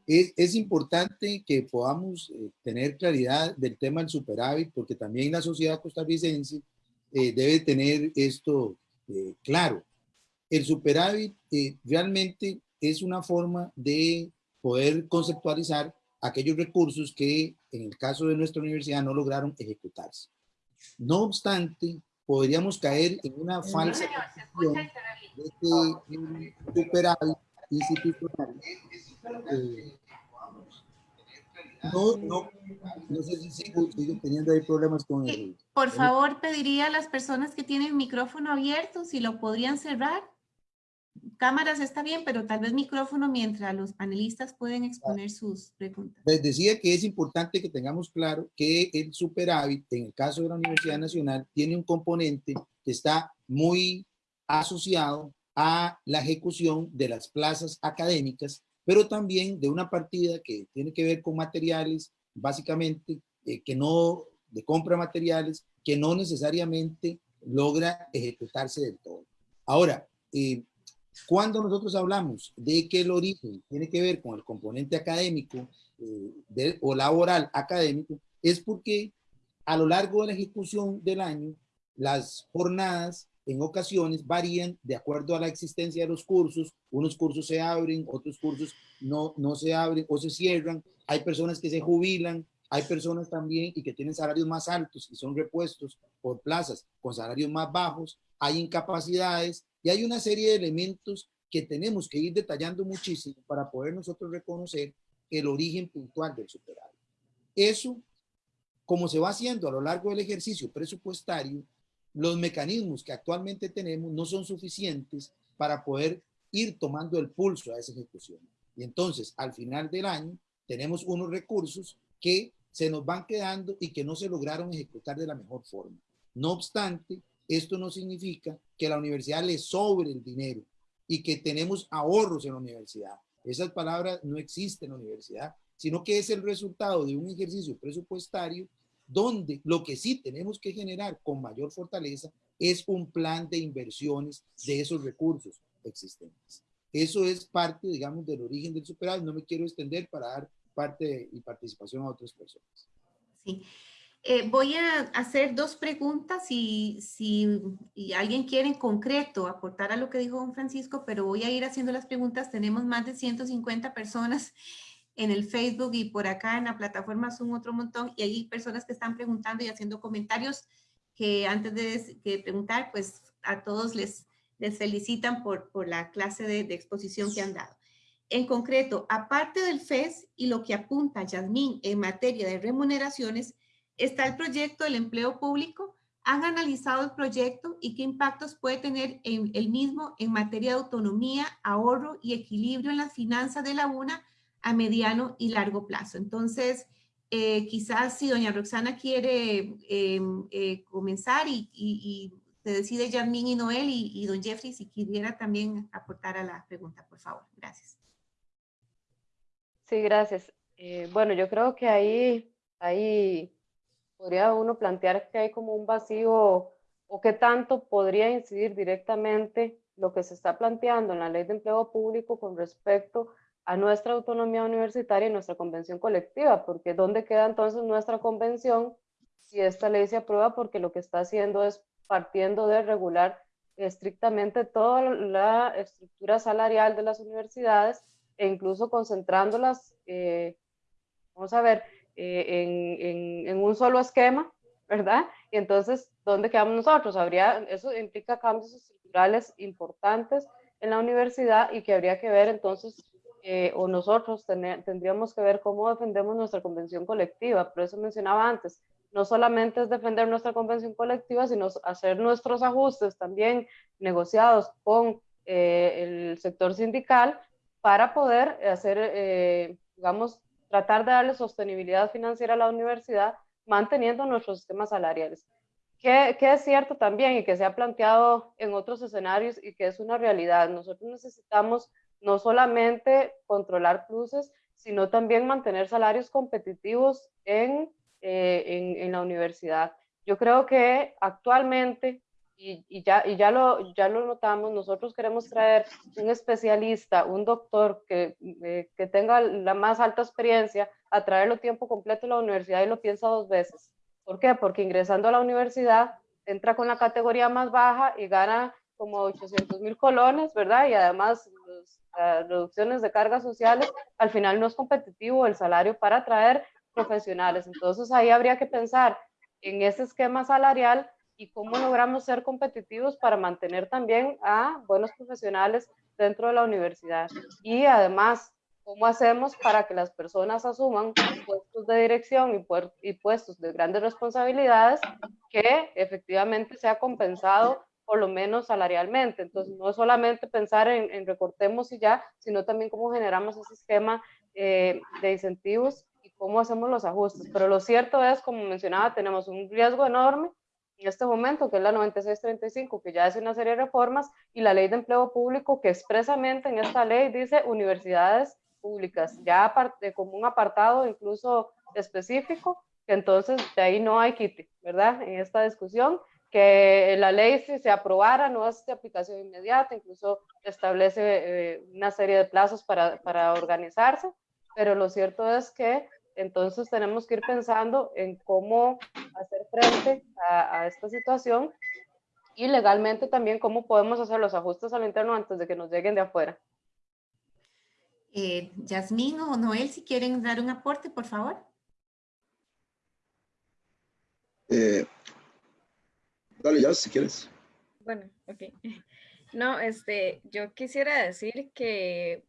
Es, es importante que podamos eh, tener claridad del tema del superávit, porque también la sociedad costarricense eh, debe tener esto eh, claro. El superávit realmente es una forma de poder conceptualizar aquellos recursos que en el caso de nuestra universidad no lograron ejecutarse. No obstante, podríamos caer en una falsa de que superávit institucional eh, no, no, no sé si sigo, sigo teniendo ahí problemas con el... Por favor, pediría a las personas que tienen el micrófono abierto si lo podrían cerrar. Cámaras está bien, pero tal vez micrófono mientras los panelistas pueden exponer sus preguntas. Les decía que es importante que tengamos claro que el superávit, en el caso de la Universidad Nacional, tiene un componente que está muy asociado a la ejecución de las plazas académicas, pero también de una partida que tiene que ver con materiales, básicamente, eh, que no, de compra materiales, que no necesariamente logra ejecutarse del todo. Ahora, eh, cuando nosotros hablamos de que el origen tiene que ver con el componente académico eh, o laboral académico, es porque a lo largo de la ejecución del año, las jornadas en ocasiones varían de acuerdo a la existencia de los cursos. Unos cursos se abren, otros cursos no, no se abren o se cierran. Hay personas que se jubilan, hay personas también y que tienen salarios más altos y son repuestos por plazas con salarios más bajos. Hay incapacidades y hay una serie de elementos que tenemos que ir detallando muchísimo para poder nosotros reconocer el origen puntual del superávit. Eso, como se va haciendo a lo largo del ejercicio presupuestario, los mecanismos que actualmente tenemos no son suficientes para poder ir tomando el pulso a esa ejecución. Y entonces, al final del año, tenemos unos recursos que se nos van quedando y que no se lograron ejecutar de la mejor forma. No obstante, esto no significa que la universidad le sobre el dinero y que tenemos ahorros en la universidad. Esas palabras no existen en la universidad, sino que es el resultado de un ejercicio presupuestario donde lo que sí tenemos que generar con mayor fortaleza es un plan de inversiones de esos recursos existentes. Eso es parte, digamos, del origen del superávit. No me quiero extender para dar parte y participación a otras personas. Sí. Eh, voy a hacer dos preguntas y si alguien quiere en concreto aportar a lo que dijo don Francisco, pero voy a ir haciendo las preguntas. Tenemos más de 150 personas en el Facebook y por acá en la plataforma Zoom otro montón y hay personas que están preguntando y haciendo comentarios que antes de, preguntar, pues a todos les, les felicitan por, por la clase de, de exposición que han dado. En concreto, aparte del FES y lo que apunta Yasmín en materia de remuneraciones, está el proyecto del empleo público. ¿Han analizado el proyecto y qué impactos puede tener en el mismo en materia de autonomía, ahorro y equilibrio en las finanzas de la UNA a mediano y largo plazo? Entonces, eh, quizás si doña Roxana quiere em, eh, comenzar y, y, se decide Yasmín y Noel y, don Jeffrey si quisiera también aportar a la pregunta, por favor. Gracias. Sí, gracias. Eh, bueno, yo creo que ahí, ahí podría uno plantear que hay como un vacío o qué tanto podría incidir directamente lo que se está planteando en la ley de empleo público con respecto a nuestra autonomía universitaria y nuestra convención colectiva, porque ¿dónde queda entonces nuestra convención si esta ley se aprueba? Porque lo que está haciendo es partiendo de regular estrictamente toda la estructura salarial de las universidades e incluso concentrándolas, eh, vamos a ver, eh, en, un solo esquema, ¿verdad? Y entonces, ¿dónde quedamos nosotros? Habría, eso implica cambios estructurales importantes en la universidad y que habría que ver entonces, eh, o nosotros tendríamos que ver cómo defendemos nuestra convención colectiva. Por eso mencionaba antes, no solamente es defender nuestra convención colectiva, sino hacer nuestros ajustes también negociados con eh, el sector sindical para poder hacer, digamos, tratar de darle sostenibilidad financiera a la universidad manteniendo nuestros sistemas salariales. Que, que, es cierto también y que se ha planteado en otros escenarios y que es una realidad. Nosotros necesitamos no solamente controlar pluses, sino también mantener salarios competitivos en, eh, en, en la universidad. Yo creo que actualmente y, ya, ya, lo, ya lo notamos, nosotros queremos traer un especialista, un doctor que, eh, que tenga la más alta experiencia, a traerlo tiempo completo a la universidad y lo piensa dos veces. ¿Por qué? Porque ingresando a la universidad entra con la categoría más baja y gana como 800 mil colones, ¿verdad? Y además reducciones de cargas sociales, al final no es competitivo el salario para atraer profesionales. Entonces ahí habría que pensar en ese esquema salarial y cómo logramos ser competitivos para mantener también a buenos profesionales dentro de la universidad. Y además, cómo hacemos para que las personas asuman puestos de dirección y, puestos de grandes responsabilidades que efectivamente sea compensado por lo menos salarialmente. Entonces, no solamente pensar en, recortemos y ya, sino también cómo generamos ese esquema eh, de incentivos y cómo hacemos los ajustes. Pero lo cierto es, como mencionaba, tenemos un riesgo enorme en este momento, que es la 9635, que ya hace una serie de reformas, y la ley de empleo público, que expresamente en esta ley dice universidades públicas, ya aparte, como un apartado incluso específico, que entonces de ahí no hay quite, ¿verdad? En esta discusión, que la ley si se aprobara no es de aplicación inmediata, incluso establece eh, una serie de plazos para, para organizarse, pero lo cierto es que entonces tenemos que ir pensando en cómo hacer frente a, esta situación y legalmente también cómo podemos hacer los ajustes al interno antes de que nos lleguen de afuera. Eh, Yasmín o Noel, si quieren dar un aporte, por favor. Eh, dale ya, si quieres. Bueno, ok. [LAUGHS] No, este, yo quisiera decir que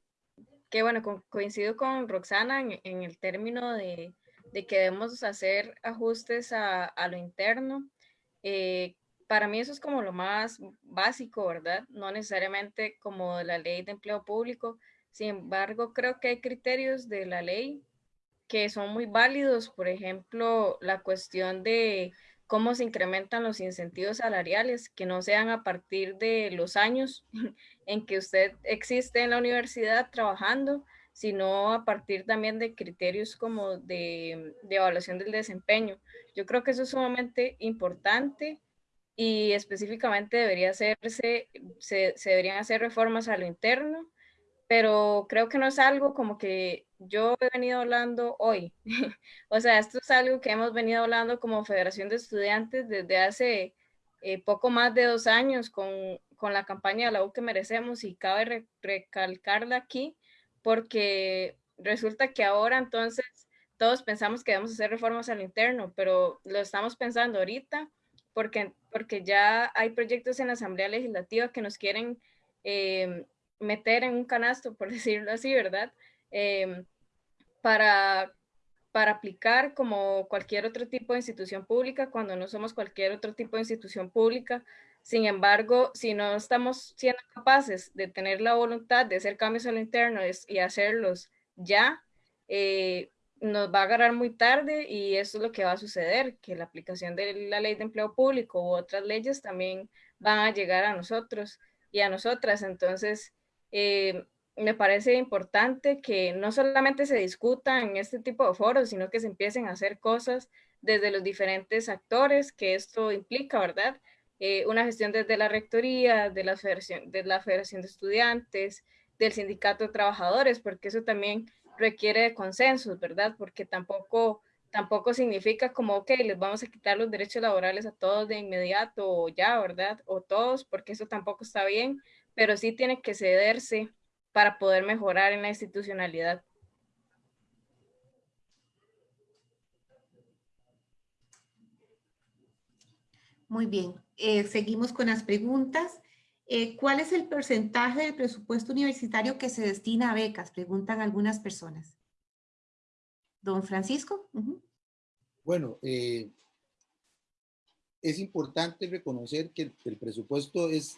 que bueno, coincido con Roxana en, el término de, que debemos hacer ajustes a, lo interno. Eh, para mí eso es como lo más básico, ¿verdad? No necesariamente como la ley de empleo público. Sin embargo, creo que hay criterios de la ley que son muy válidos. Por ejemplo, la cuestión de cómo se incrementan los incentivos salariales, que no sean a partir de los años [LAUGHS] en que usted existe en la universidad trabajando, sino a partir también de criterios como de, evaluación del desempeño. Yo creo que eso es sumamente importante y específicamente debería hacerse, se, se deberían hacer reformas a lo interno, pero creo que no es algo como que yo he venido hablando hoy. [LAUGHS] o sea, esto es algo que hemos venido hablando como Federación de Estudiantes desde hace eh, poco más de dos años con, con, la campaña de la U que merecemos y cabe recalcarla aquí porque resulta que ahora entonces todos pensamos que debemos hacer reformas al interno, pero lo estamos pensando ahorita porque, porque ya hay proyectos en la Asamblea Legislativa que nos quieren eh, meter en un canasto, por [LAUGHS] decirlo así, ¿verdad? Eh, para, para aplicar como cualquier otro tipo de institución pública cuando no somos cualquier otro tipo de institución pública. Sin embargo, si no estamos siendo capaces de tener la voluntad de hacer cambios a lo interno y hacerlos ya, eh, nos va a agarrar muy tarde y eso es lo que va a suceder, que la aplicación de la ley de empleo público u otras leyes también van a llegar a nosotros y a nosotras. Entonces, eh, me parece importante que no solamente se discuta en este tipo de foros, sino que se empiecen a hacer cosas desde los diferentes actores que esto implica, ¿verdad? Eh, una gestión desde la rectoría, de la, federación, de la Federación de Estudiantes, del Sindicato de Trabajadores, porque eso también requiere de consensos, ¿verdad? Porque tampoco, tampoco significa como, ok, les vamos a quitar los derechos laborales a todos de inmediato o ya, ¿verdad? O todos, porque eso tampoco está bien, pero sí tiene que cederse para poder mejorar en la institucionalidad. Muy bien, eh, seguimos con las preguntas. Eh, ¿Cuál es el porcentaje del presupuesto universitario que se destina a becas? Preguntan algunas personas. Don Francisco. Bueno, eh, es importante reconocer que el, presupuesto es,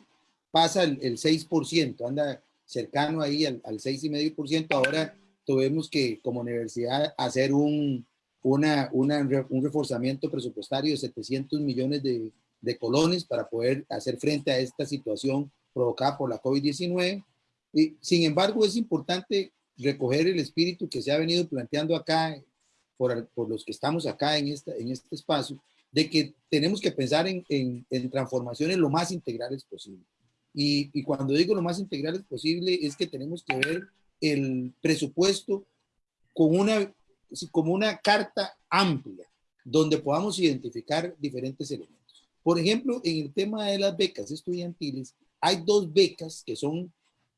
pasa el, el 6%, anda cercano ahí al, al 6,5%. Ahora tuvimos que, como universidad, hacer un, una, un reforzamiento presupuestario de 700 millones de, de, colones para poder hacer frente a esta situación provocada por la COVID-19. Y, sin embargo, es importante recoger el espíritu que se ha venido planteando acá por, por los que estamos acá en, esta, en este espacio, de que tenemos que pensar en, en, en transformaciones lo más integrales posible. Y, cuando digo lo más integral posible es que tenemos que ver el presupuesto con una, como una carta amplia donde podamos identificar diferentes elementos. Por ejemplo, en el tema de las becas estudiantiles, hay dos becas que son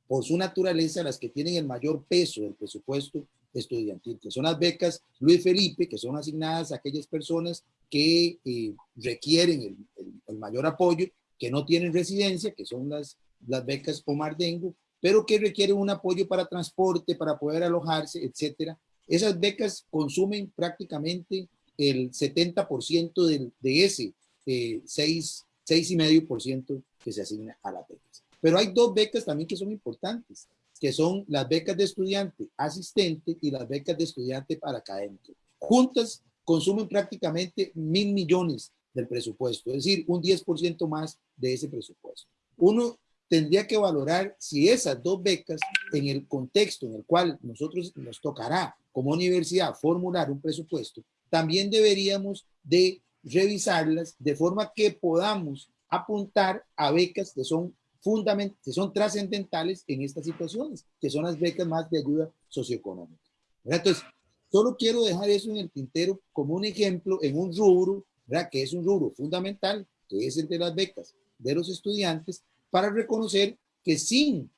por su naturaleza las que tienen el mayor peso del presupuesto estudiantil, que son las becas Luis Felipe, que son asignadas a aquellas personas que eh, requieren el mayor apoyo que no tienen residencia, que son las, las becas Omar Dengo, pero que requieren un apoyo para transporte, para poder alojarse, etcétera. Esas becas consumen prácticamente el 70% de, de ese eh, 6,5% que se asigna a las becas. Pero hay dos becas también que son importantes, que son las becas de estudiante asistente y las becas de estudiante para académico. Juntas consumen prácticamente mil millones del presupuesto, es decir, un 10% más de ese presupuesto. Uno tendría que valorar si esas dos becas, en el contexto en el cual nosotros nos tocará como universidad formular un presupuesto, también deberíamos de revisarlas de forma que podamos apuntar a becas que son fundamentales, que son trascendentales en estas situaciones, que son las becas más de ayuda socioeconómica. Entonces, solo quiero dejar eso en el tintero como un ejemplo en un rubro, ¿verdad? que es un rubro fundamental, que es el de las becas de los estudiantes, para reconocer que sí,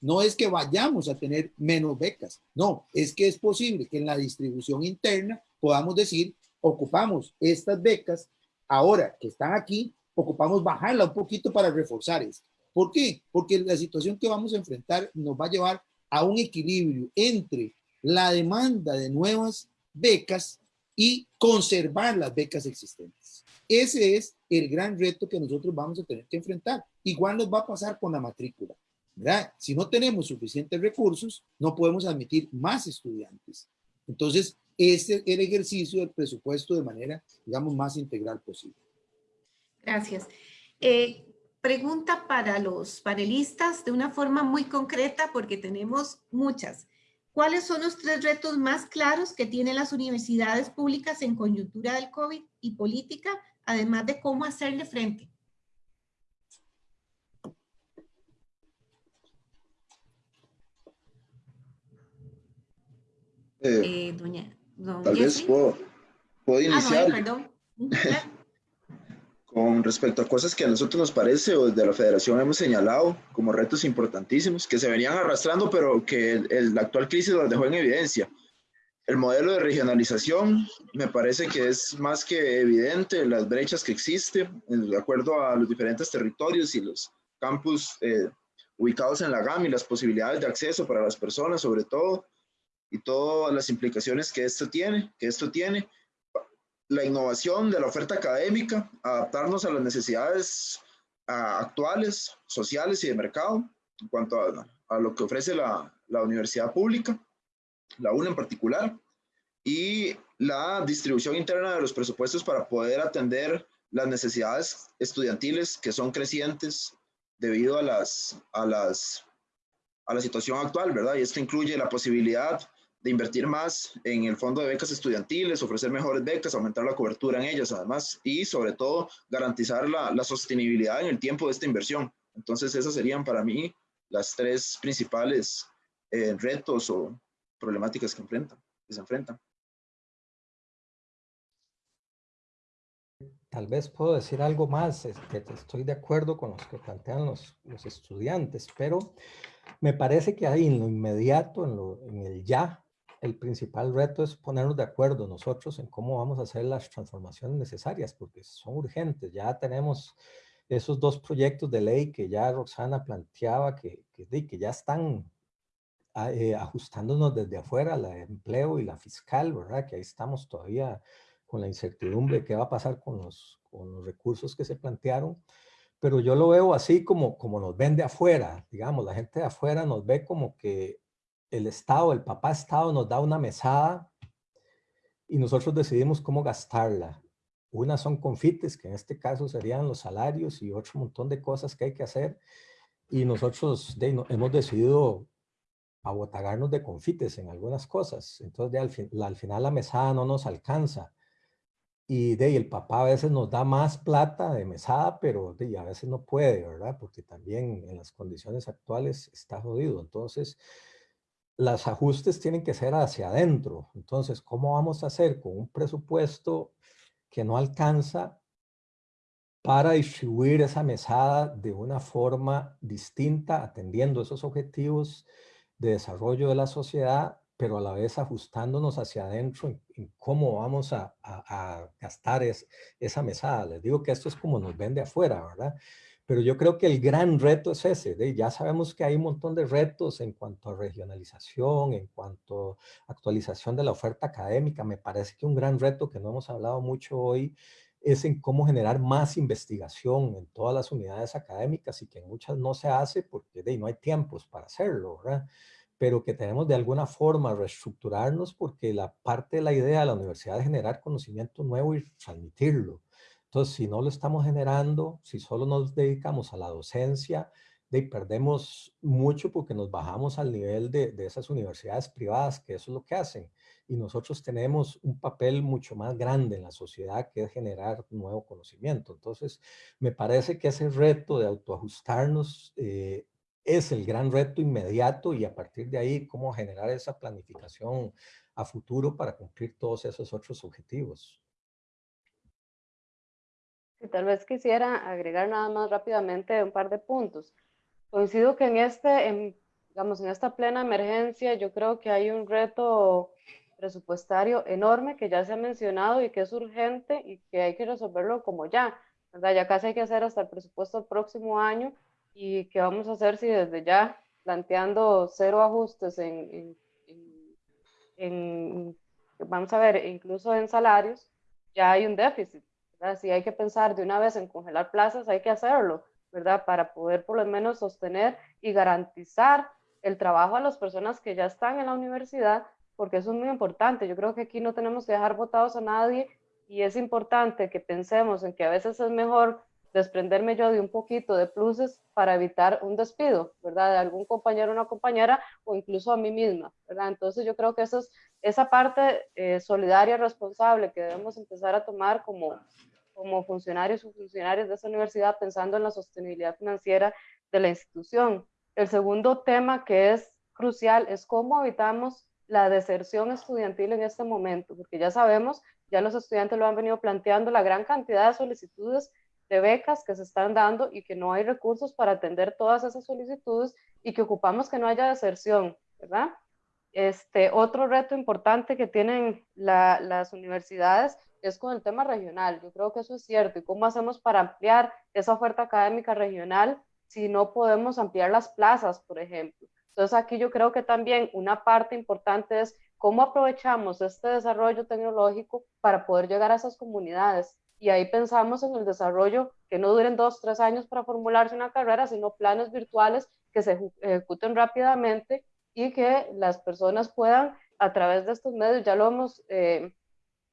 no es que vayamos a tener menos becas, no, es que es posible que en la distribución interna podamos decir, ocupamos estas becas, ahora que están aquí, ocupamos bajarla un poquito para reforzar esto. ¿Por qué? Porque la situación que vamos a enfrentar nos va a llevar a un equilibrio entre la demanda de nuevas becas y conservar las becas existentes. Ese es el gran reto que nosotros vamos a tener que enfrentar. Igual nos va a pasar con la matrícula. ¿verdad? Si no tenemos suficientes recursos, no podemos admitir más estudiantes. Entonces, ese es el ejercicio del presupuesto de manera, digamos, más integral posible. Gracias. Eh, pregunta para los panelistas de una forma muy concreta porque tenemos muchas. ¿Cuáles son los tres retos más claros que tienen las universidades públicas en coyuntura del COVID y política, además de cómo hacerle frente? Eh, eh, doña, tal vez puedo, puedo ah, iniciar. perdón. [LAUGHS] con respecto a cosas que a nosotros nos parece o desde la federación hemos señalado como retos importantísimos que se venían arrastrando, pero que el, la actual crisis los dejó en evidencia. El modelo de regionalización me parece que es más que evidente las brechas que existen de acuerdo a los diferentes territorios y los campus eh, ubicados en la GAM y las posibilidades de acceso para las personas sobre todo y todas las implicaciones que esto tiene, que esto tiene la innovación de la oferta académica, adaptarnos a las necesidades actuales, sociales y de mercado en cuanto a, lo que ofrece la, la, universidad pública, la UNA en particular, y la distribución interna de los presupuestos para poder atender las necesidades estudiantiles que son crecientes debido a, las, a, las, a la situación actual, ¿verdad? Y esto incluye la posibilidad de invertir más en el fondo de becas estudiantiles, ofrecer mejores becas, aumentar la cobertura en ellas además y sobre todo garantizar la, la sostenibilidad en el tiempo de esta inversión. Entonces esas serían para mí las tres principales eh, retos o problemáticas que, enfrentan, que se enfrentan. Tal vez puedo decir algo más, este, estoy de acuerdo con los que plantean los, los estudiantes, pero me parece que ahí en lo inmediato, en, lo, en el ya, el principal reto es ponernos de acuerdo nosotros en cómo vamos a hacer las transformaciones necesarias, porque son urgentes. Ya tenemos esos dos proyectos de ley que ya Roxana planteaba, que, que, que ya están ah, eh, ajustándonos desde afuera, la de empleo y la fiscal, ¿verdad? Que ahí estamos todavía con la incertidumbre de qué va a pasar con los, con los recursos que se plantearon. Pero yo lo veo así como, como nos ven de afuera, digamos, la gente de afuera nos ve como que el Estado, el papá Estado nos da una mesada y nosotros decidimos cómo gastarla. Una son confites, que en este caso serían los salarios y otro montón de cosas que hay que hacer. Y nosotros hemos decidido abotagarnos de confites en algunas cosas. Entonces, al, final la mesada no nos alcanza. Y de el papá a veces nos da más plata de mesada, pero de, a veces no puede, ¿verdad? Porque también en las condiciones actuales está jodido. Entonces, los ajustes tienen que ser hacia adentro. Entonces, ¿cómo vamos a hacer con un presupuesto que no alcanza para distribuir esa mesada de una forma distinta, atendiendo esos objetivos de desarrollo de la sociedad, pero a la vez ajustándonos hacia adentro en, cómo vamos a, gastar esa mesada. Les digo que esto es como nos ven de afuera, ¿verdad? Pero yo creo que el gran reto es ese. Ya sabemos que hay un montón de retos en cuanto a regionalización, en cuanto a actualización de la oferta académica. Me parece que un gran reto que no hemos hablado mucho hoy es en cómo generar más investigación en todas las unidades académicas y que en muchas no se hace porque no hay tiempos para hacerlo, pero que tenemos de alguna forma reestructurarnos porque la parte de la idea de la universidad es generar conocimiento nuevo y transmitirlo. Entonces, si no lo estamos generando, si solo nos dedicamos a la docencia, de, perdemos mucho porque nos bajamos al nivel de, de esas universidades privadas, que eso es lo que hacen y nosotros tenemos un papel mucho más grande en la sociedad que es generar nuevo conocimiento. Entonces, me parece que ese reto de autoajustarnos eh, es el gran reto inmediato y a partir de ahí, cómo generar esa planificación a futuro para cumplir todos esos otros objetivos. Y tal vez quisiera agregar nada más rápidamente un par de puntos. Coincido que en este, en, digamos, en esta plena emergencia, yo creo que hay un reto presupuestario enorme que ya se ha mencionado y que es urgente y que hay que resolverlo como ya, ¿verdad? Ya casi hay que hacer hasta el presupuesto del próximo año y qué vamos a hacer si desde ya planteando cero ajustes en, en, vamos a ver, incluso en salarios, ya hay un déficit, ¿verdad? Si hay que pensar de una vez en congelar plazas, hay que hacerlo, ¿verdad? Para poder por lo menos sostener y garantizar el trabajo a las personas que ya están en la universidad porque eso es muy importante. Yo creo que aquí no tenemos que dejar votados a nadie y es importante que pensemos en que a veces es mejor desprenderme yo de un poquito de pluses para evitar un despido, ¿verdad? De algún compañero o una compañera o incluso a mí misma, ¿verdad? Entonces yo creo que eso es, esa parte eh, solidaria, responsable que debemos empezar a tomar como, como funcionarios o funcionarios de esa universidad pensando en la sostenibilidad financiera de la institución. El segundo tema que es crucial es cómo evitamos la deserción estudiantil en este momento, porque ya sabemos, ya los estudiantes lo han venido planteando, la gran cantidad de solicitudes de becas que se están dando y que no hay recursos para atender todas esas solicitudes y que ocupamos que no haya deserción, ¿verdad? Este, otro reto importante que tienen las universidades es con el tema regional. Yo creo que eso es cierto. ¿Y cómo hacemos para ampliar esa oferta académica regional si no podemos ampliar las plazas, por ejemplo? Entonces aquí yo creo que también una parte importante es cómo aprovechamos este desarrollo tecnológico para poder llegar a esas comunidades. Y ahí pensamos en el desarrollo que no duren dos, tres años para formularse una carrera, sino planes virtuales que se ejecuten rápidamente y que las personas puedan, a través de estos medios, ya lo hemos eh,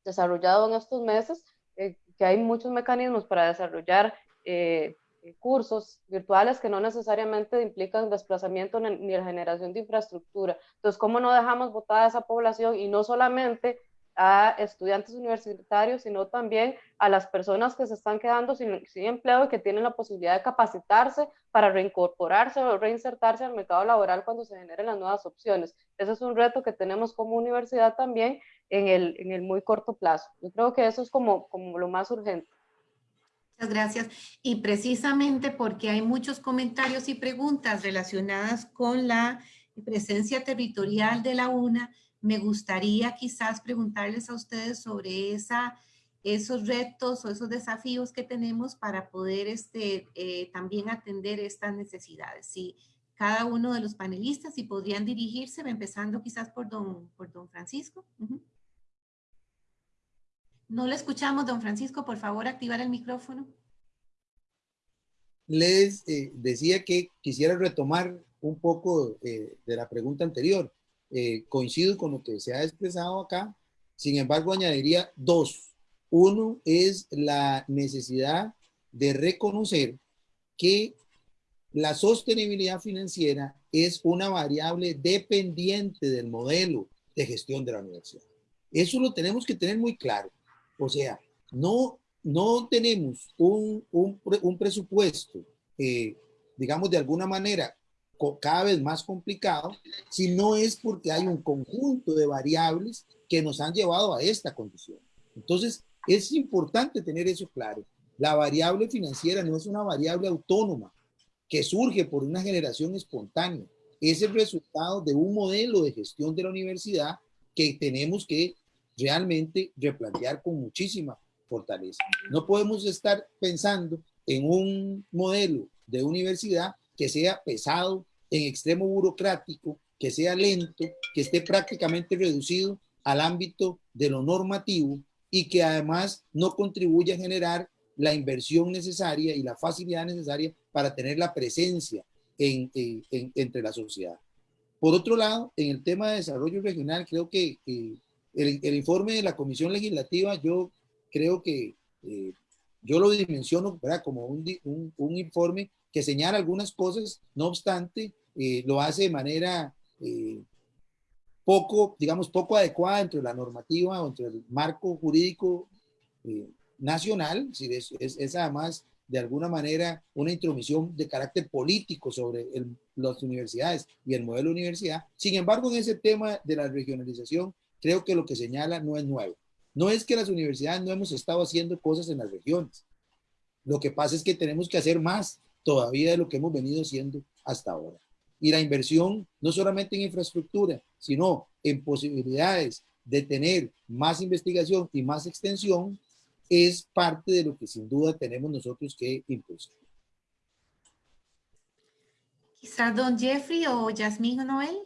desarrollado en estos meses, eh, que hay muchos mecanismos para desarrollar eh, cursos virtuales que no necesariamente implican desplazamiento ni la generación de infraestructura. Entonces, ¿cómo no dejamos votada a esa población y no solamente a estudiantes universitarios, sino también a las personas que se están quedando sin, sin, empleo y que tienen la posibilidad de capacitarse para reincorporarse o reinsertarse al mercado laboral cuando se generen las nuevas opciones. Ese es un reto que tenemos como universidad también en el, en el muy corto plazo. Yo creo que eso es como, como lo más urgente gracias. Y precisamente porque hay muchos comentarios y preguntas relacionadas con la presencia territorial de la UNA, me gustaría quizás preguntarles a ustedes sobre esa, esos retos o esos desafíos que tenemos para poder este, eh, también atender estas necesidades. Si cada uno de los panelistas, si podrían dirigirse, empezando quizás por don, por don Francisco. No le escuchamos, don Francisco, por favor, activar el micrófono. Les eh, decía que quisiera retomar un poco eh, de la pregunta anterior. Eh, coincido con lo que se ha expresado acá, sin embargo añadiría dos. Uno es la necesidad de reconocer que la sostenibilidad financiera es una variable dependiente del modelo de gestión de la universidad. Eso lo tenemos que tener muy claro. O sea, no, no tenemos un, un, presupuesto, eh, digamos, de alguna manera cada vez más complicado, si no es porque hay un conjunto de variables que nos han llevado a esta condición. Entonces, es importante tener eso claro. La variable financiera no es una variable autónoma que surge por una generación espontánea. Es el resultado de un modelo de gestión de la universidad que tenemos que realmente replantear con muchísima fortaleza. No podemos estar pensando en un modelo de universidad que sea pesado, en extremo burocrático, que sea lento, que esté prácticamente reducido al ámbito de lo normativo y que además no contribuye a generar la inversión necesaria y la facilidad necesaria para tener la presencia en, entre la sociedad. Por otro lado, en el tema de desarrollo regional, creo que el, informe de la Comisión Legislativa, yo creo que eh, yo lo dimensiono como un, un, informe que señala algunas cosas, no obstante, eh, lo hace de manera eh, poco, digamos, poco adecuada entre la normativa o entre el marco jurídico nacional, es, es, es, además de alguna manera una intromisión de carácter político sobre las universidades y el modelo de universidad. Sin embargo, en ese tema de la regionalización, creo que lo que señala no es nuevo. No es que las universidades no hemos estado haciendo cosas en las regiones. Lo que pasa es que tenemos que hacer más todavía de lo que hemos venido haciendo hasta ahora. Y la inversión, no solamente en infraestructura, sino en posibilidades de tener más investigación y más extensión, es parte de lo que sin duda tenemos nosotros que impulsar. Quizás don Jeffrey o Yasmín o Noel.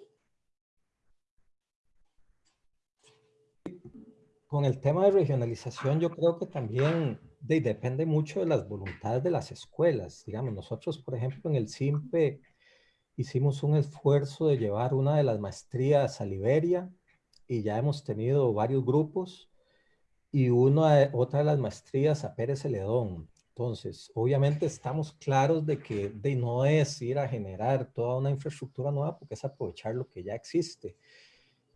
Con el tema de regionalización, yo creo que también depende mucho de las voluntades de las escuelas. Digamos, nosotros, por ejemplo, en el CIMPE hicimos un esfuerzo de llevar una de las maestrías a Liberia y ya hemos tenido varios grupos y una, otra de las maestrías a Pérez Celedón. Entonces, obviamente estamos claros de que de no es ir a generar toda una infraestructura nueva, porque es aprovechar lo que ya existe.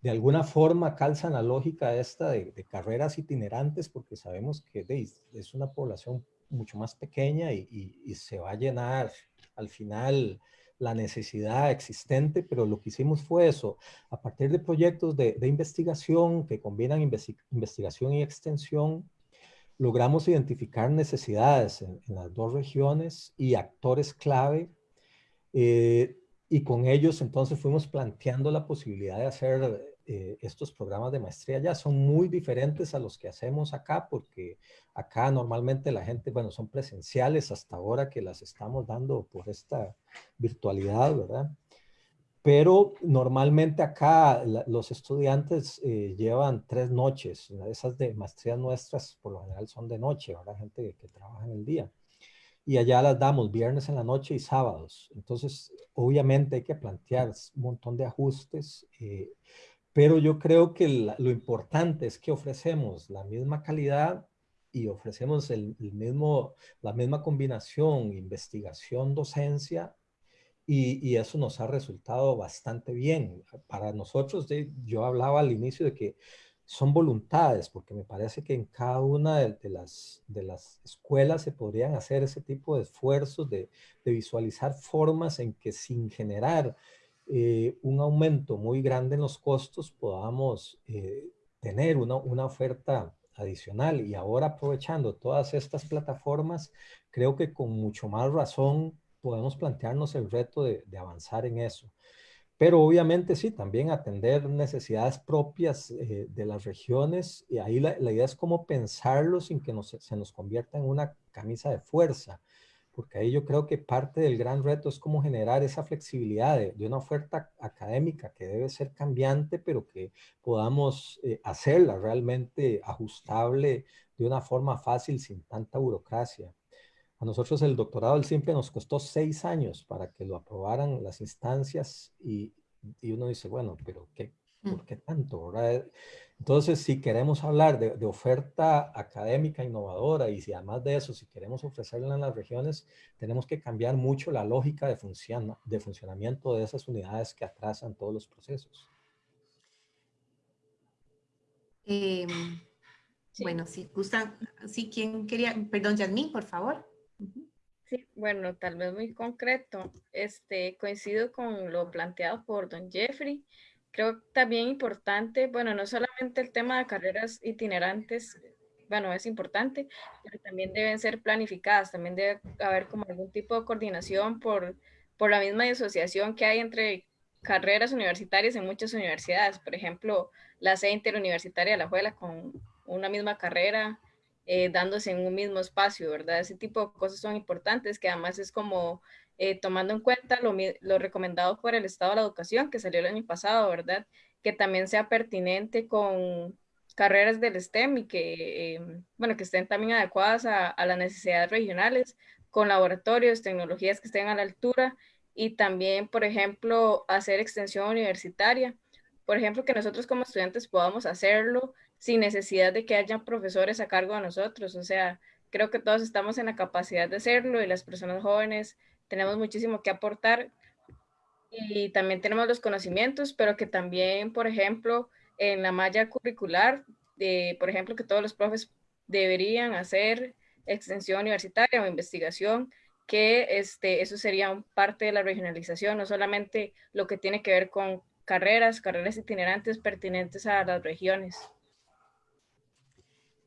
De alguna forma calza la lógica esta de, carreras itinerantes, porque sabemos que es una población mucho más pequeña y, y se va a llenar al final la necesidad existente, pero lo que hicimos fue eso, a partir de proyectos de, investigación que combinan investigación y extensión, logramos identificar necesidades en, las dos regiones y actores clave, eh, y con ellos entonces fuimos planteando la posibilidad de hacer eh, estos programas de maestría ya son muy diferentes a los que hacemos acá, porque acá normalmente la gente, bueno, son presenciales hasta ahora que las estamos dando por esta virtualidad, ¿verdad? Pero normalmente acá los estudiantes eh, llevan tres noches, esas de maestrías nuestras por lo general son de noche, ¿verdad? Gente que, trabaja en el día y allá las damos viernes en la noche y sábados. Entonces, obviamente hay que plantear un montón de ajustes. Eh, pero yo creo que lo importante es que ofrecemos la misma calidad y ofrecemos el, mismo, la misma combinación, investigación, docencia, y, y, eso nos ha resultado bastante bien. Para nosotros, yo hablaba al inicio de que son voluntades, porque me parece que en cada una de, las, de las escuelas se podrían hacer ese tipo de esfuerzos de, de visualizar formas en que sin generar eh, un aumento muy grande en los costos podamos eh, tener una, una, oferta adicional. Y ahora aprovechando todas estas plataformas, creo que con mucho más razón podemos plantearnos el reto de, avanzar en eso. Pero obviamente sí, también atender necesidades propias eh, de las regiones. Y ahí la, la, idea es cómo pensarlo sin que nos, se nos convierta en una camisa de fuerza porque ahí yo creo que parte del gran reto es cómo generar esa flexibilidad de, una oferta académica que debe ser cambiante, pero que podamos eh, hacerla realmente ajustable de una forma fácil sin tanta burocracia. A nosotros el doctorado del simple nos costó seis años para que lo aprobaran las instancias y, y uno dice, bueno, pero ¿qué, mm. ¿por qué tanto? ¿verdad? Entonces, si queremos hablar de, oferta académica innovadora y si además de eso, si queremos ofrecerla en las regiones, tenemos que cambiar mucho la lógica de, de funcionamiento de esas unidades que atrasan todos los procesos. Em, bueno, si gustan, si quien quería, perdón, Yasmín, por favor. Sí, bueno, tal vez muy concreto. Este, coincido con lo planteado por don Jeffrey creo también importante, bueno, no solamente el tema de carreras itinerantes, bueno, es importante, pero también deben ser planificadas, también debe haber como algún tipo de coordinación por, por la misma asociación que hay entre carreras universitarias en muchas universidades. Por ejemplo, la sede interuniversitaria de la Juela con una misma carrera, eh, dándose en un mismo espacio, ¿verdad? Ese tipo de cosas son importantes, que además es como eh, tomando en cuenta lo, lo, recomendado por el Estado de la Educación, que salió el año pasado, ¿verdad? Que también sea pertinente con carreras del STEM y que, em, bueno, que estén también adecuadas a, a, las necesidades regionales, con laboratorios, tecnologías que estén a la altura y también, por ejemplo, hacer extensión universitaria. Por ejemplo, que nosotros como estudiantes podamos hacerlo sin necesidad de que haya profesores a cargo de nosotros. O sea, creo que todos estamos en la capacidad de hacerlo y las personas jóvenes tenemos muchísimo que aportar y también tenemos los conocimientos, pero que también, por ejemplo, en la malla curricular, de, por ejemplo, que todos los profes deberían hacer extensión universitaria o investigación, que este, eso sería parte de la regionalización, no solamente lo que tiene que ver con carreras, carreras itinerantes pertinentes a las regiones.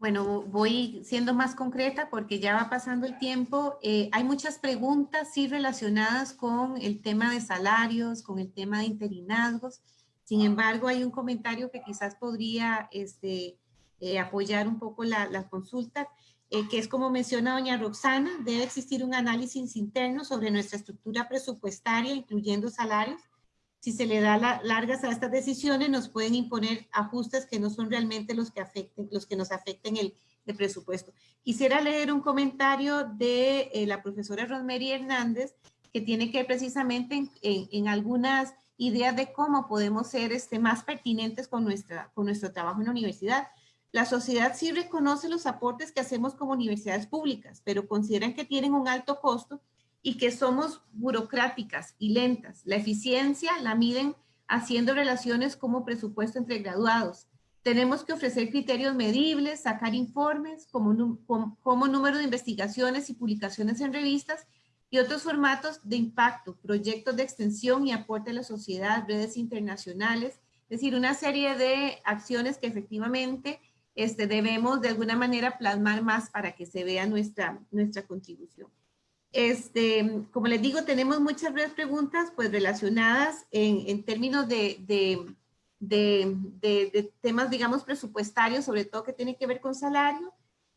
Bueno, voy siendo más concreta porque ya va pasando el tiempo. Eh, hay muchas preguntas, sí, relacionadas con el tema de salarios, con el tema de interinazgos. Sin embargo, hay un comentario que quizás podría este, eh, apoyar un poco la, la consulta, eh, que es como menciona doña Roxana, debe existir un análisis interno sobre nuestra estructura presupuestaria, incluyendo salarios, si se le da largas a estas decisiones, nos pueden imponer ajustes que no son realmente los que, afecten, los que nos afecten el, presupuesto. Quisiera leer un comentario de eh, la profesora Rosemary Hernández, que tiene que ver precisamente en, algunas ideas de cómo podemos ser este, más pertinentes con, nuestra, con nuestro trabajo en la universidad. La sociedad sí reconoce los aportes que hacemos como universidades públicas, pero consideran que tienen un alto costo y que somos burocráticas y lentas. La eficiencia la miden haciendo relaciones como presupuesto entre graduados. Tenemos que ofrecer criterios medibles, sacar informes como, como, número de investigaciones y publicaciones en revistas y otros formatos de impacto, proyectos de extensión y aporte a la sociedad, redes internacionales, es decir, una serie de acciones que efectivamente este, debemos de alguna manera plasmar más para que se vea nuestra, nuestra contribución. Este, como les digo, tenemos muchas preguntas pues relacionadas en, términos de, de, temas, digamos, presupuestarios, sobre todo que tiene que ver con salario.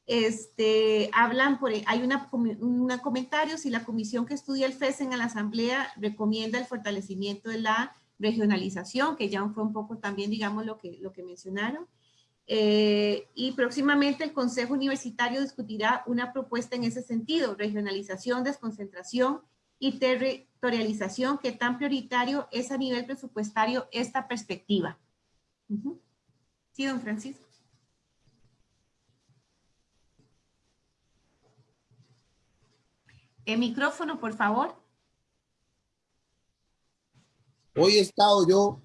Este, hablan, hay una, un comentario, si la comisión que estudia el FESEN en la asamblea recomienda el fortalecimiento de la regionalización, que ya fue un poco también, digamos, lo que, lo que mencionaron. Eh, y próximamente el Consejo Universitario discutirá una propuesta en ese sentido, regionalización, desconcentración y territorialización, que tan prioritario es a nivel presupuestario esta perspectiva. Sí, don Francisco. El micrófono, por favor. Hoy he estado yo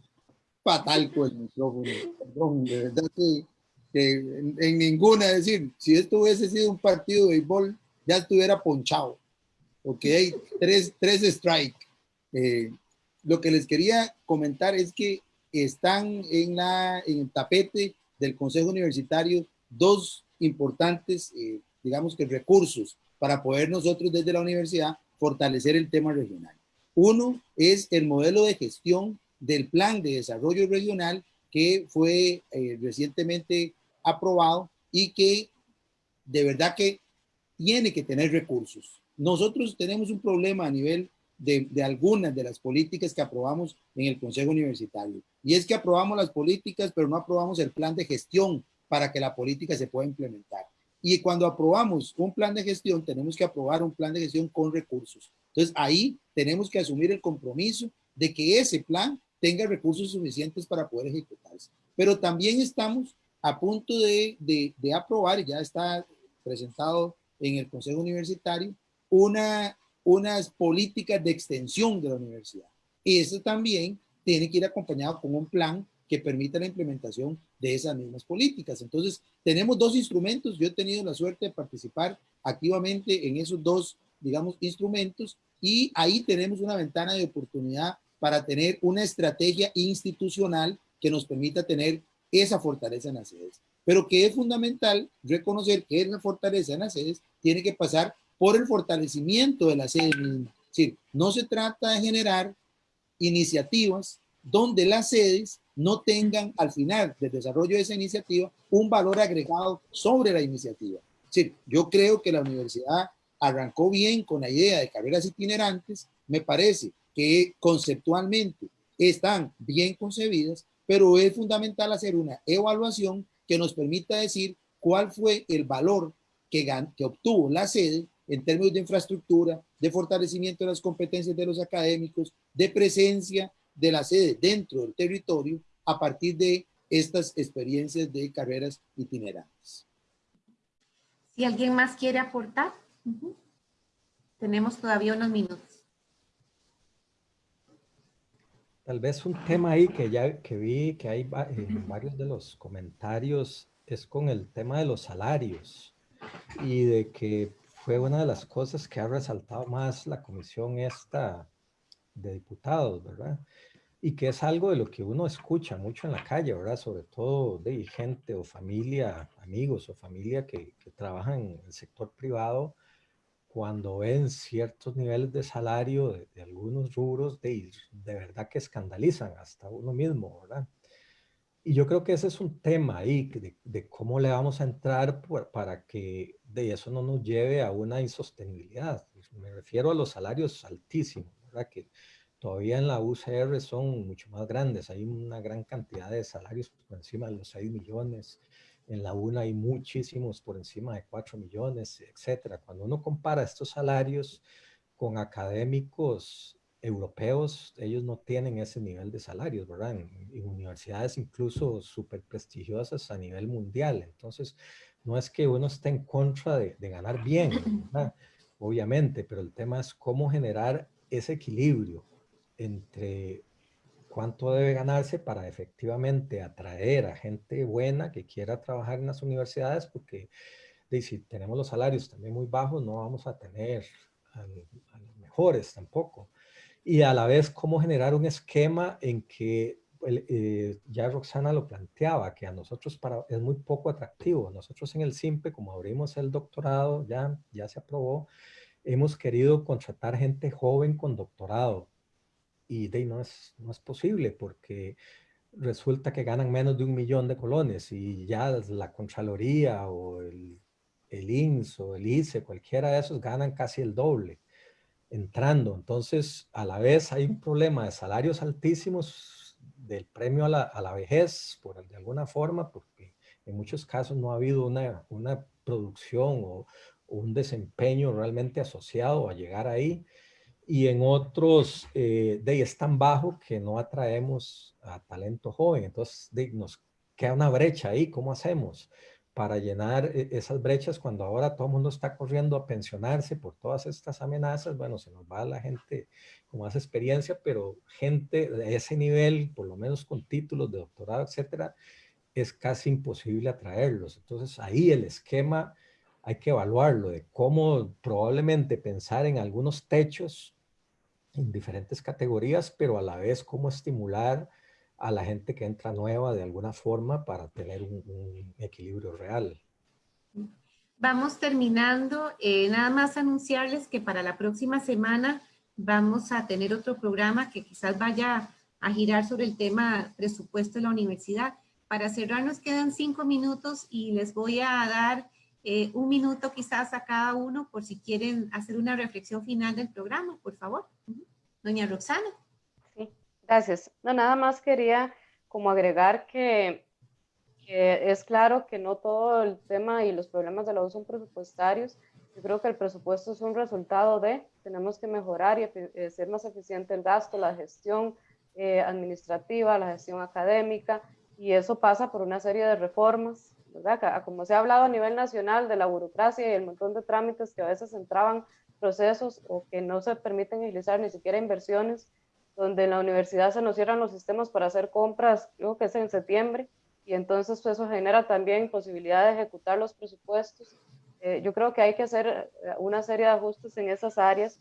fatal con el micrófono. Perdón, de verdad que que en, ninguna, es decir, si esto hubiese sido un partido de béisbol, ya estuviera ponchado. Ok, tres, tres strike. Eh, lo que les quería comentar es que están en, la, en el tapete del Consejo Universitario dos importantes, eh, digamos que recursos para poder nosotros desde la universidad fortalecer el tema regional. Uno es el modelo de gestión del Plan de Desarrollo Regional que fue eh, recientemente aprobado y que de verdad que tiene que tener recursos. Nosotros tenemos un problema a nivel de, de, algunas de las políticas que aprobamos en el Consejo Universitario. Y es que aprobamos las políticas, pero no aprobamos el plan de gestión para que la política se pueda implementar. Y cuando aprobamos un plan de gestión, tenemos que aprobar un plan de gestión con recursos. Entonces ahí tenemos que asumir el compromiso de que ese plan tenga recursos suficientes para poder ejecutarse. Pero también estamos a punto de, de, aprobar, ya está presentado en el Consejo Universitario, una, unas políticas de extensión de la universidad. Y eso también tiene que ir acompañado con un plan que permita la implementación de esas mismas políticas. Entonces, tenemos dos instrumentos. Yo he tenido la suerte de participar activamente en esos dos, digamos, instrumentos y ahí tenemos una ventana de oportunidad para tener una estrategia institucional que nos permita tener esa fortaleza en las sedes. Pero que es fundamental reconocer que esa fortaleza en las sedes tiene que pasar por el fortalecimiento de la sede misma. Es decir, no se trata de generar iniciativas donde las sedes no tengan al final del desarrollo de esa iniciativa un valor agregado sobre la iniciativa. Es decir, yo creo que la universidad arrancó bien con la idea de carreras itinerantes, me parece que conceptualmente están bien concebidas, pero es fundamental hacer una evaluación que nos permita decir cuál fue el valor que, que obtuvo la sede en términos de infraestructura, de fortalecimiento de las competencias de los académicos, de presencia de la sede dentro del territorio a partir de estas experiencias de carreras itinerantes. Si alguien más quiere aportar, tenemos todavía unos minutos. Tal vez un tema ahí que ya que vi que hay en varios de los comentarios es con el tema de los salarios y de que fue una de las cosas que ha resaltado más la comisión esta de diputados, ¿verdad? Y que es algo de lo que uno escucha mucho en la calle, ¿verdad? Sobre todo de gente o familia, amigos o familia que, que trabajan en el sector privado, cuando ven ciertos niveles de salario de, algunos rubros, de, de verdad que escandalizan hasta uno mismo, ¿verdad? Y yo creo que ese es un tema ahí, de, de cómo le vamos a entrar para que de eso no nos lleve a una insostenibilidad. Me refiero a los salarios altísimos, ¿verdad? Que todavía en la UCR son mucho más grandes. Hay una gran cantidad de salarios por encima de los 6 millones. En la UNA hay muchísimos por encima de 4 millones, etcétera. Cuando uno compara estos salarios con académicos europeos, ellos no tienen ese nivel de salarios, ¿verdad? En, universidades incluso súper prestigiosas a nivel mundial. Entonces, no es que uno esté en contra de, ganar bien, ¿verdad? [LAUGHS] obviamente, pero el tema es cómo generar ese equilibrio entre cuánto debe ganarse para efectivamente atraer a gente buena que quiera trabajar en las universidades, porque si tenemos los salarios también muy bajos, no vamos a tener a los mejores tampoco y a la vez cómo generar un esquema en que eh, ya Roxana lo planteaba, que a nosotros para, es muy poco atractivo. Nosotros en el SIMPE, como abrimos el doctorado, ya, ya se aprobó, hemos querido contratar gente joven con doctorado. Y de no es, no es posible porque resulta que ganan menos de un millón de colones y ya la Contraloría o el, el INS o el ICE, cualquiera de esos ganan casi el doble entrando. Entonces, a la vez hay un problema de salarios altísimos del premio a la, a la vejez, por de alguna forma, porque en muchos casos no ha habido una, una producción o, un desempeño realmente asociado a llegar ahí. Y en otros, eh, de es tan bajo que no atraemos a talento joven. Entonces, de, nos queda una brecha ahí. ¿Cómo hacemos? para llenar e-, esas brechas cuando ahora todo el mundo está corriendo a pensionarse por todas estas amenazas, bueno, se nos va la gente con más experiencia, pero gente de ese nivel, por lo menos con títulos de doctorado, etcétera, es casi imposible atraerlos. Entonces ahí el esquema hay que evaluarlo de cómo probablemente pensar en algunos techos en diferentes categorías, pero a la vez cómo estimular a la gente que entra nueva de alguna forma para tener un, equilibrio real. Vamos terminando. Eh, nada más anunciarles que para la próxima semana vamos a tener otro programa que quizás vaya a girar sobre el tema presupuesto de la universidad. Para cerrar nos quedan cinco minutos y les voy a dar eh, un minuto quizás a cada uno por si quieren hacer una reflexión final del programa, por favor. Doña Roxana. Gracias. No, nada más quería como agregar que, es claro que no todo el tema y los problemas de la U son presupuestarios. Yo creo que el presupuesto es un resultado de, tenemos que mejorar y eh, ser más eficiente el gasto, la gestión eh, administrativa, la gestión académica, y eso pasa por una serie de reformas, ¿verdad? Como se ha hablado a nivel nacional de la burocracia y el montón de trámites que a veces entraban procesos o que no se permiten agilizar ni siquiera inversiones donde en la universidad se nos cierran los sistemas para hacer compras, creo que es en septiembre, y entonces pues, eso genera también posibilidad de ejecutar los presupuestos. Eh, yo creo que hay que hacer eh, una serie de ajustes en esas áreas.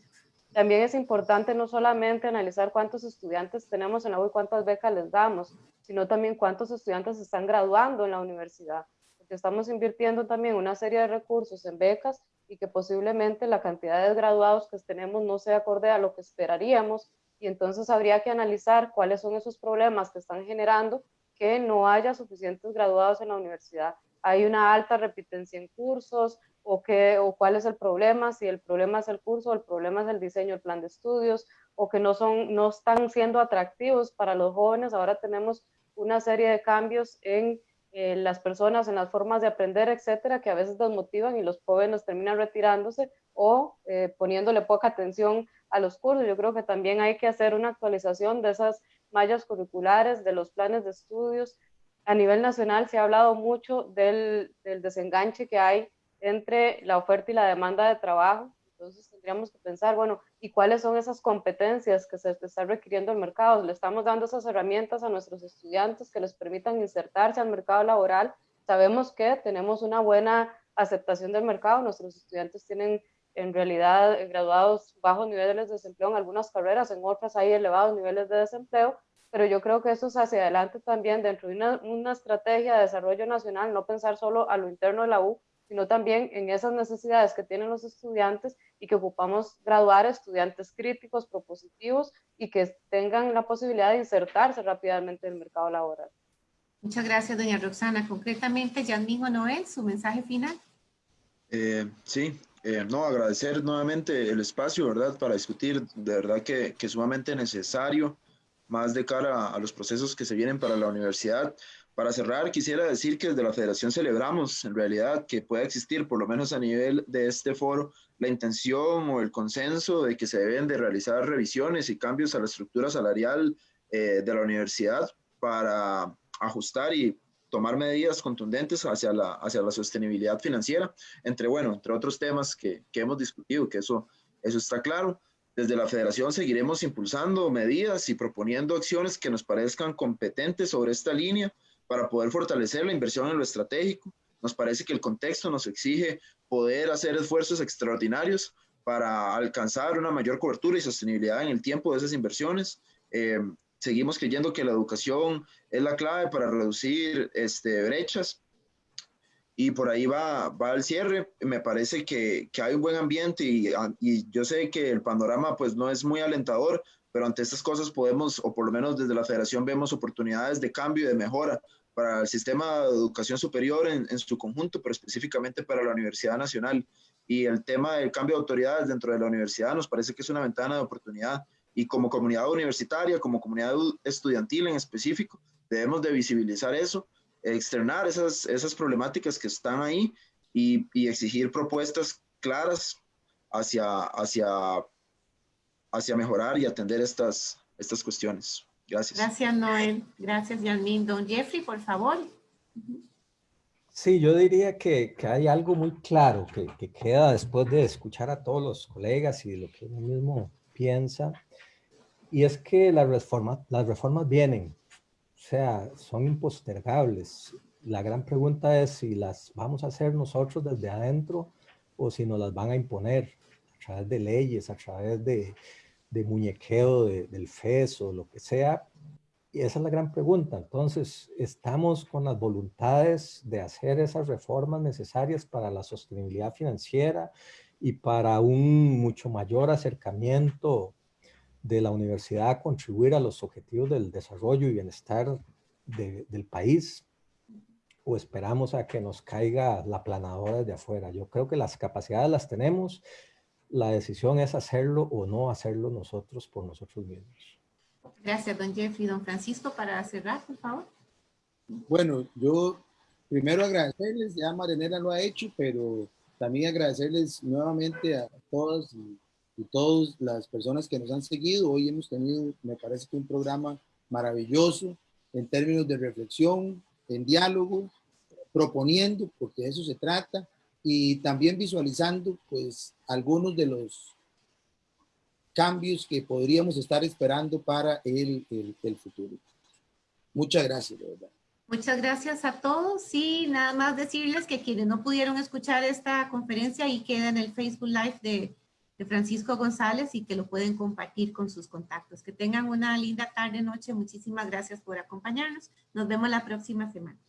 También es importante no solamente analizar cuántos estudiantes tenemos en la U y cuántas becas les damos, sino también cuántos estudiantes están graduando en la universidad, porque estamos invirtiendo también una serie de recursos en becas y que posiblemente la cantidad de graduados que tenemos no sea acorde a lo que esperaríamos y entonces habría que analizar cuáles son esos problemas que están generando que no haya suficientes graduados en la universidad. Hay una alta repitencia en cursos o, qué, o cuál es el problema, si el problema es el curso, el problema es el diseño, el plan de estudios o que no, son, no están siendo atractivos para los jóvenes. Ahora tenemos una serie de cambios en eh, las personas en las formas de aprender, etcétera, que a veces desmotivan y los jóvenes terminan retirándose o eh, poniéndole poca atención a los cursos. Yo creo que también hay que hacer una actualización de esas mallas curriculares, de los planes de estudios. A nivel nacional se ha hablado mucho del, del desenganche que hay entre la oferta y la demanda de trabajo. Entonces tendríamos que pensar, bueno, ¿y cuáles son esas competencias que se está requiriendo el mercado? Le estamos dando esas herramientas a nuestros estudiantes que les permitan insertarse al mercado laboral. Sabemos que tenemos una buena aceptación del mercado, nuestros estudiantes tienen en realidad graduados bajos niveles de desempleo en algunas carreras, en otras hay elevados niveles de desempleo, pero yo creo que eso es hacia adelante también dentro de una, una estrategia de desarrollo nacional, no pensar solo a lo interno de la U, sino también en esas necesidades que tienen los estudiantes y que ocupamos graduar estudiantes críticos, propositivos y que tengan la posibilidad de insertarse rápidamente en el mercado laboral. Muchas gracias, doña Roxana. Concretamente, mismo Noel, su mensaje final. Eh, sí, eh, no, agradecer nuevamente el espacio, ¿verdad? Para discutir, de verdad que, que sumamente necesario, más de cara a los procesos que se vienen para la universidad. Para cerrar, quisiera decir que desde la Federación celebramos en realidad que pueda existir, por lo menos a nivel de este foro, la intención o el consenso de que se deben de realizar revisiones y cambios a la estructura salarial eh, de la universidad para ajustar y tomar medidas contundentes hacia la, hacia la sostenibilidad financiera, entre, bueno, entre otros temas que, que hemos discutido, que eso, eso está claro. Desde la federación seguiremos impulsando medidas y proponiendo acciones que nos parezcan competentes sobre esta línea para poder fortalecer la inversión en lo estratégico. Nos parece que el contexto nos exige poder hacer esfuerzos extraordinarios para alcanzar una mayor cobertura y sostenibilidad en el tiempo de esas inversiones. Eh, seguimos creyendo que la educación es la clave para reducir este, brechas y por ahí va, va el cierre. Me parece que, hay un buen ambiente y, y, yo sé que el panorama pues no es muy alentador, pero ante estas cosas podemos, o por lo menos desde la federación vemos oportunidades de cambio y de mejora para el sistema de educación superior en, en, su conjunto, pero específicamente para la Universidad Nacional. Y el tema del cambio de autoridades dentro de la universidad nos parece que es una ventana de oportunidad. Y como comunidad universitaria, como comunidad estudiantil en específico, debemos de visibilizar eso, externar esas, esas problemáticas que están ahí y, y exigir propuestas claras hacia, hacia, hacia mejorar y atender estas, estas cuestiones. Gracias. Gracias, Noel. Gracias, Yasmin. Don Jeffrey, por favor. Sí, yo diría que, que hay algo muy claro que, que, queda después de escuchar a todos los colegas y de lo que uno mismo piensa, y es que las reformas, las reformas vienen, o sea, son impostergables. La gran pregunta es si las vamos a hacer nosotros desde adentro o si nos las van a imponer a través de leyes, a través de, de muñequeo del FES o lo que sea? Y esa es la gran pregunta. Entonces, ¿estamos con las voluntades de hacer esas reformas necesarias para la sostenibilidad financiera y para un mucho mayor acercamiento de la universidad a contribuir a los objetivos del desarrollo y bienestar del país? ¿O esperamos a que nos caiga la planadora desde afuera? Yo creo que las capacidades las tenemos, la decisión es hacerlo o no hacerlo nosotros por nosotros mismos. Gracias, don Jeffrey. Don Francisco, para cerrar, por favor. Bueno, yo primero agradecerles, ya Marenera lo ha hecho, pero también agradecerles nuevamente a todas y, y todas las personas que nos han seguido. Hoy hemos tenido, me parece que un programa maravilloso en términos de reflexión, en diálogo, proponiendo, porque de eso se trata, y también visualizando pues algunos de los cambios que podríamos estar esperando para el, el, el futuro. Muchas gracias, de verdad. Muchas gracias a todos y nada más decirles que quienes no pudieron escuchar esta conferencia y queda en el Facebook Live de, de, Francisco González y que lo pueden compartir con sus contactos. Que tengan una linda tarde, noche. Muchísimas gracias por acompañarnos. Nos vemos la próxima semana.